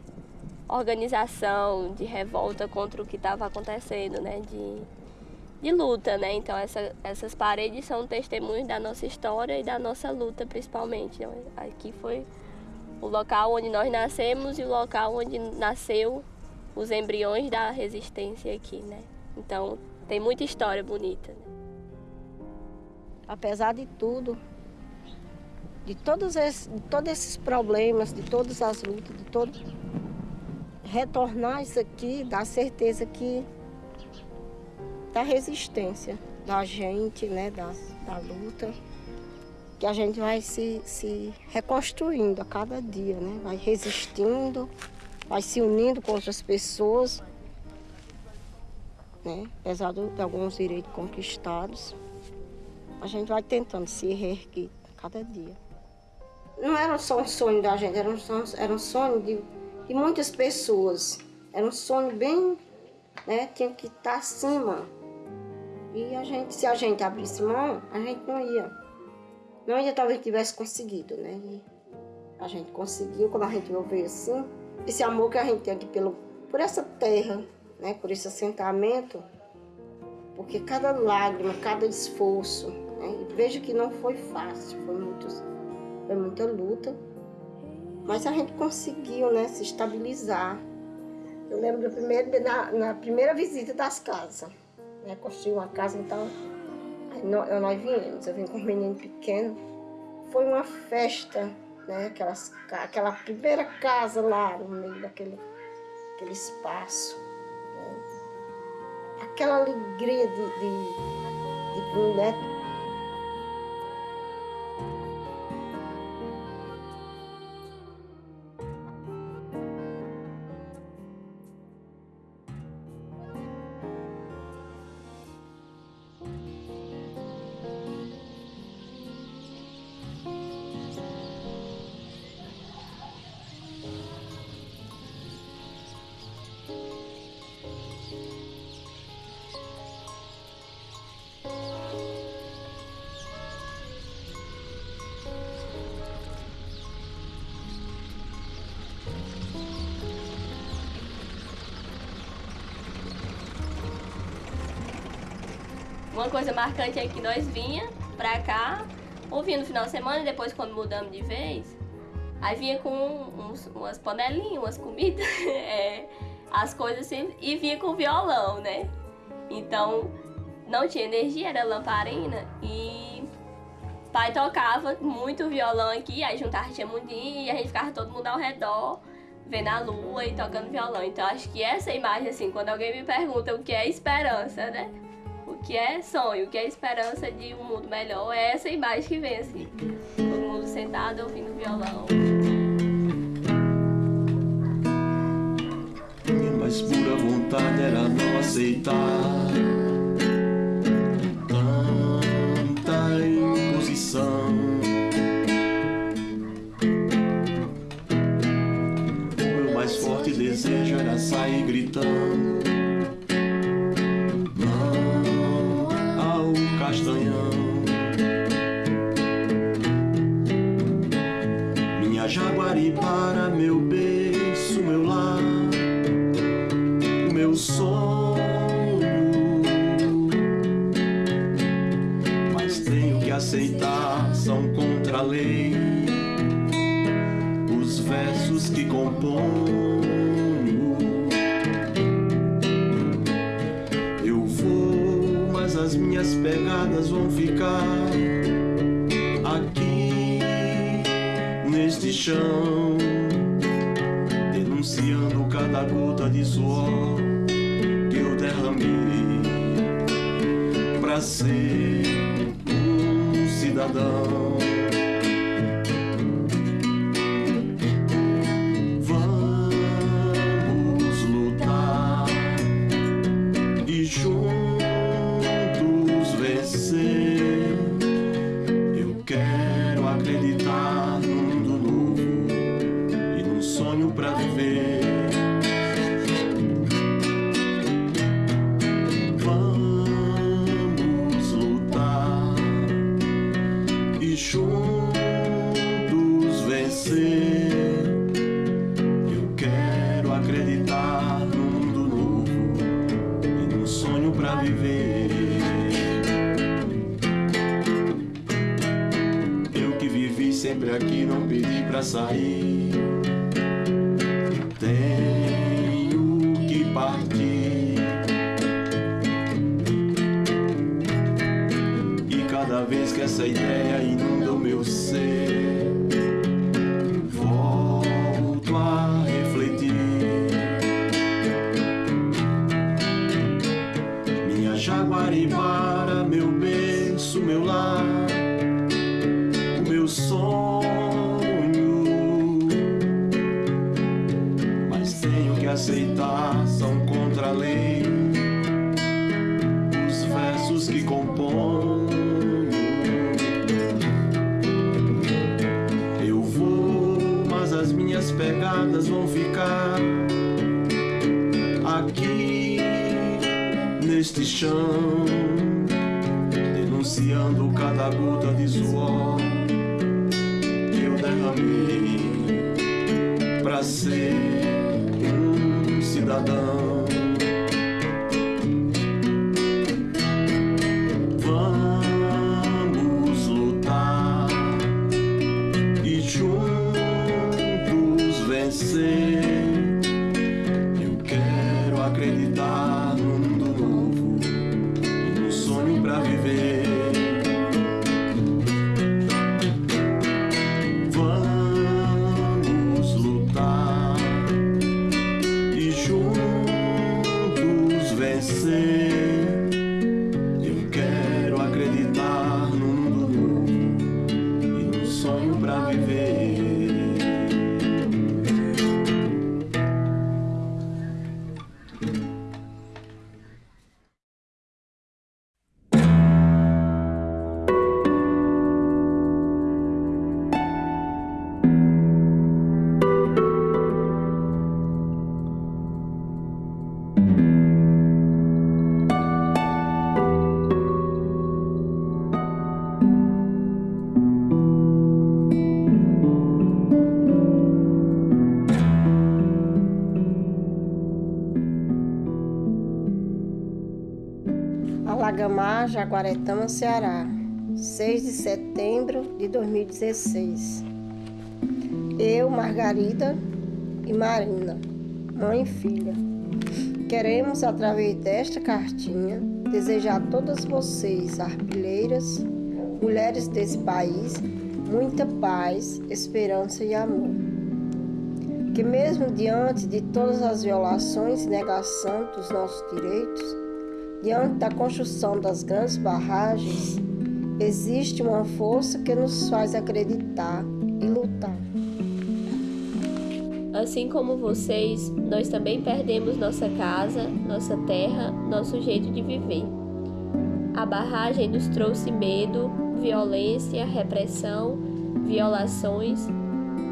[SPEAKER 27] organização, de revolta contra o que estava acontecendo, né? De, de luta, né? Então, essa, essas paredes são testemunhos da nossa história e da nossa luta, principalmente. Né? Aqui foi o local onde nós nascemos e o local onde nasceu os embriões da resistência aqui, né? Então, tem muita história bonita. Né?
[SPEAKER 25] Apesar de tudo, de todos esses, de todos esses problemas, de todas as lutas, de todo retornar isso aqui dá certeza que da resistência da gente, né, da, da luta que a gente vai se, se reconstruindo a cada dia, né? Vai resistindo, vai se unindo com outras pessoas, né? Apesar de alguns direitos conquistados, a gente vai tentando se reerguer cada dia. Não era só um sonho da gente, era um sonho, era um sonho de, de muitas pessoas. Era um sonho bem, né? Tinha que estar acima. E a gente, se a gente abrisse mão, a gente não ia não ainda talvez tivesse conseguido, né? E a gente conseguiu, quando a gente veio assim, esse amor que a gente tem aqui pelo, por essa terra, né? Por esse assentamento, porque cada lágrima, cada esforço, né? Veja que não foi fácil, foi, muito, foi muita luta, mas a gente conseguiu, né? Se estabilizar. Eu lembro do primeiro, na, na primeira visita das casas, né? Construí uma casa, então nós, nós viemos, eu vim com um menino pequeno. Foi uma festa, né? Aquelas, aquela primeira casa lá no meio daquele aquele espaço. Né? Aquela alegria de, de, de né?
[SPEAKER 27] Uma coisa marcante é que nós vinha pra cá, ouvindo no final de semana e depois quando mudamos de vez, aí vinha com uns, umas panelinhas, umas comidas, é, as coisas assim, e vinha com violão, né? Então não tinha energia, era lamparina e pai tocava muito violão aqui, aí juntava tia mundinha e a gente ficava todo mundo ao redor vendo a lua e tocando violão. Então acho que essa imagem, assim, quando alguém me pergunta o que é esperança, né? Que é sonho, que é esperança de um mundo melhor, é essa imagem que vem assim. Todo mundo sentado ouvindo violão.
[SPEAKER 28] Minha mais pura vontade era não aceitar tanta imposição. O meu mais forte desejo era sair gritando. Chão, denunciando cada gota de suor que eu derramei para ser um cidadão.
[SPEAKER 25] Jaguaretama, Ceará, 6 de setembro de 2016. Eu, Margarida e Marina, mãe e filha, queremos, através desta cartinha, desejar a todas vocês, arpilheiras, mulheres desse país, muita paz, esperança e amor. Que mesmo diante de todas as violações e negação dos nossos direitos, diante da construção das grandes barragens, existe uma força que nos faz acreditar e lutar.
[SPEAKER 27] Assim como vocês, nós também perdemos nossa casa, nossa terra, nosso jeito de viver. A barragem nos trouxe medo, violência, repressão, violações,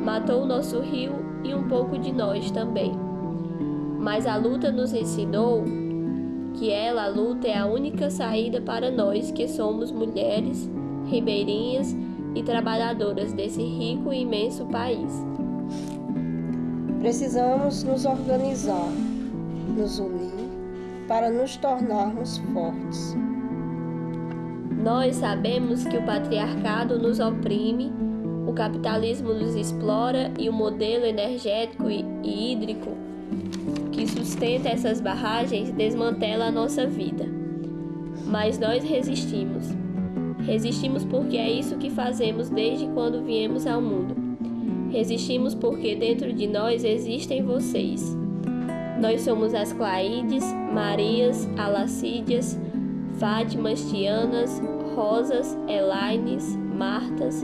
[SPEAKER 27] matou o nosso rio e um pouco de nós também. Mas a luta nos ensinou que ela, a luta, é a única saída para nós que somos mulheres, ribeirinhas e trabalhadoras desse rico e imenso país.
[SPEAKER 25] Precisamos nos organizar, nos unir para nos tornarmos fortes.
[SPEAKER 27] Nós sabemos que o patriarcado nos oprime, o capitalismo nos explora e o modelo energético e hídrico que sustenta essas barragens desmantela a nossa vida. Mas nós resistimos. Resistimos porque é isso que fazemos desde quando viemos ao mundo. Resistimos porque dentro de nós existem vocês. Nós somos as Claídes, Marias, Alacídias, Fátimas, Tianas, Rosas, Elaines, Martas.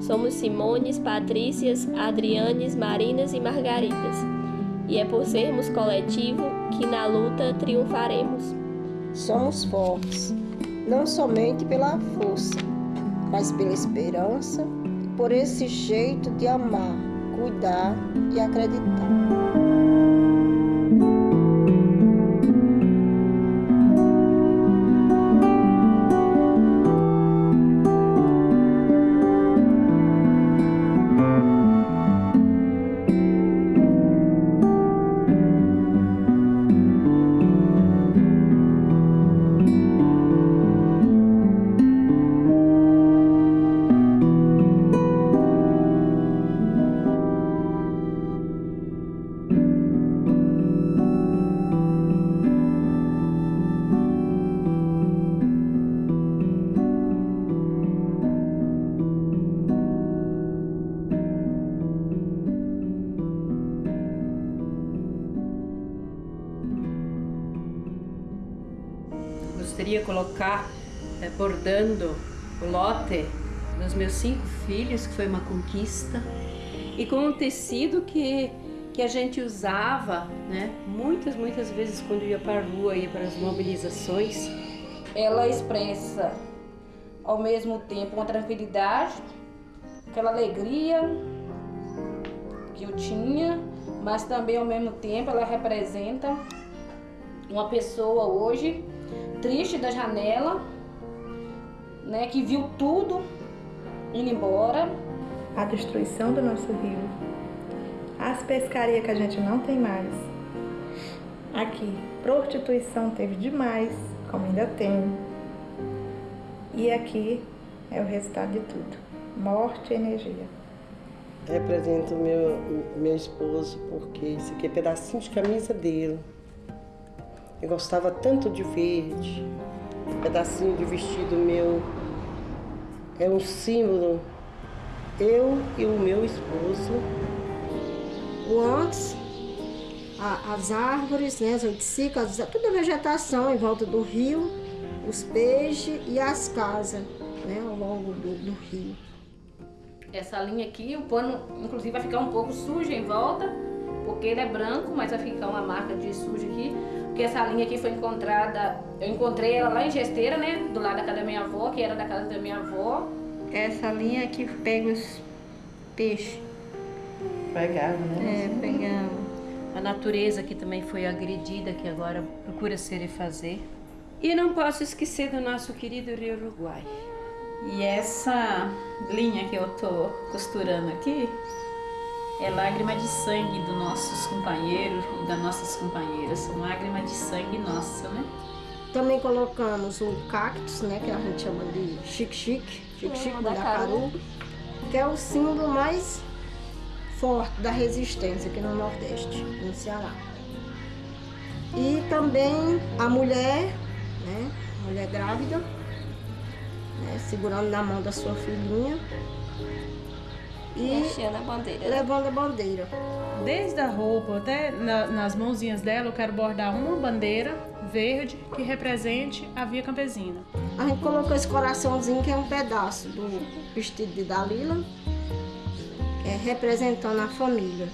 [SPEAKER 27] Somos Simones, Patrícias, Adrianes, Marinas e Margaridas. E é por sermos coletivo que na luta triunfaremos.
[SPEAKER 25] Somos fortes, não somente pela força, mas pela esperança, por esse jeito de amar, cuidar e acreditar.
[SPEAKER 2] Que foi uma conquista, e com um tecido que, que a gente usava, né, muitas, muitas vezes quando ia para a rua, ia para as mobilizações.
[SPEAKER 7] Ela expressa ao mesmo tempo uma tranquilidade, aquela alegria que eu tinha, mas também ao mesmo tempo ela representa uma pessoa hoje triste da janela, né, que viu tudo indo embora.
[SPEAKER 17] A destruição do nosso rio, as pescarias que a gente não tem mais. Aqui, prostituição teve demais, como ainda tem. E aqui é o resultado de tudo: morte e energia.
[SPEAKER 21] Represento meu, meu esposo porque esse aqui é pedacinho de camisa dele. Eu gostava tanto de verde, pedacinho de vestido meu. É um símbolo. Eu e o meu esposo.
[SPEAKER 25] O antes, a- as árvores, né, as oiticicas, toda a vegetação em volta do rio, os peixes e as casas né, ao longo do, do rio.
[SPEAKER 7] Essa linha aqui, o pano inclusive vai ficar um pouco sujo em volta, porque ele é branco, mas vai ficar uma marca de sujo aqui. Porque essa linha aqui foi encontrada, eu encontrei ela lá em Gesteira, né? Do lado da casa da minha avó, que era da casa da minha avó.
[SPEAKER 15] Essa linha que pega os peixes.
[SPEAKER 21] Pegava,
[SPEAKER 2] É, pegamos. A natureza que também foi agredida, que agora procura se refazer. E não posso esquecer do nosso querido Rio Uruguai.
[SPEAKER 13] E essa linha que eu tô costurando aqui é lágrima de sangue dos nossos companheiros e das nossas companheiras. São lágrimas de sangue nossa, né?
[SPEAKER 25] Também colocamos o cactus, né, que a gente chama de chique-chique, chique-chique
[SPEAKER 22] Hum,
[SPEAKER 25] da caru, que é o símbolo mais forte da resistência aqui no Nordeste, no Ceará. E também a mulher, né, a mulher grávida, né, segurando na mão da sua filhinha e
[SPEAKER 22] Hasteando a bandeira.
[SPEAKER 25] levando a bandeira.
[SPEAKER 23] Desde a roupa até na- nas mãozinhas dela, eu quero bordar uma bandeira verde que represente a via campesina.
[SPEAKER 25] A gente colocou esse coraçãozinho que é um pedaço do vestido de Dalila, é, representando a família.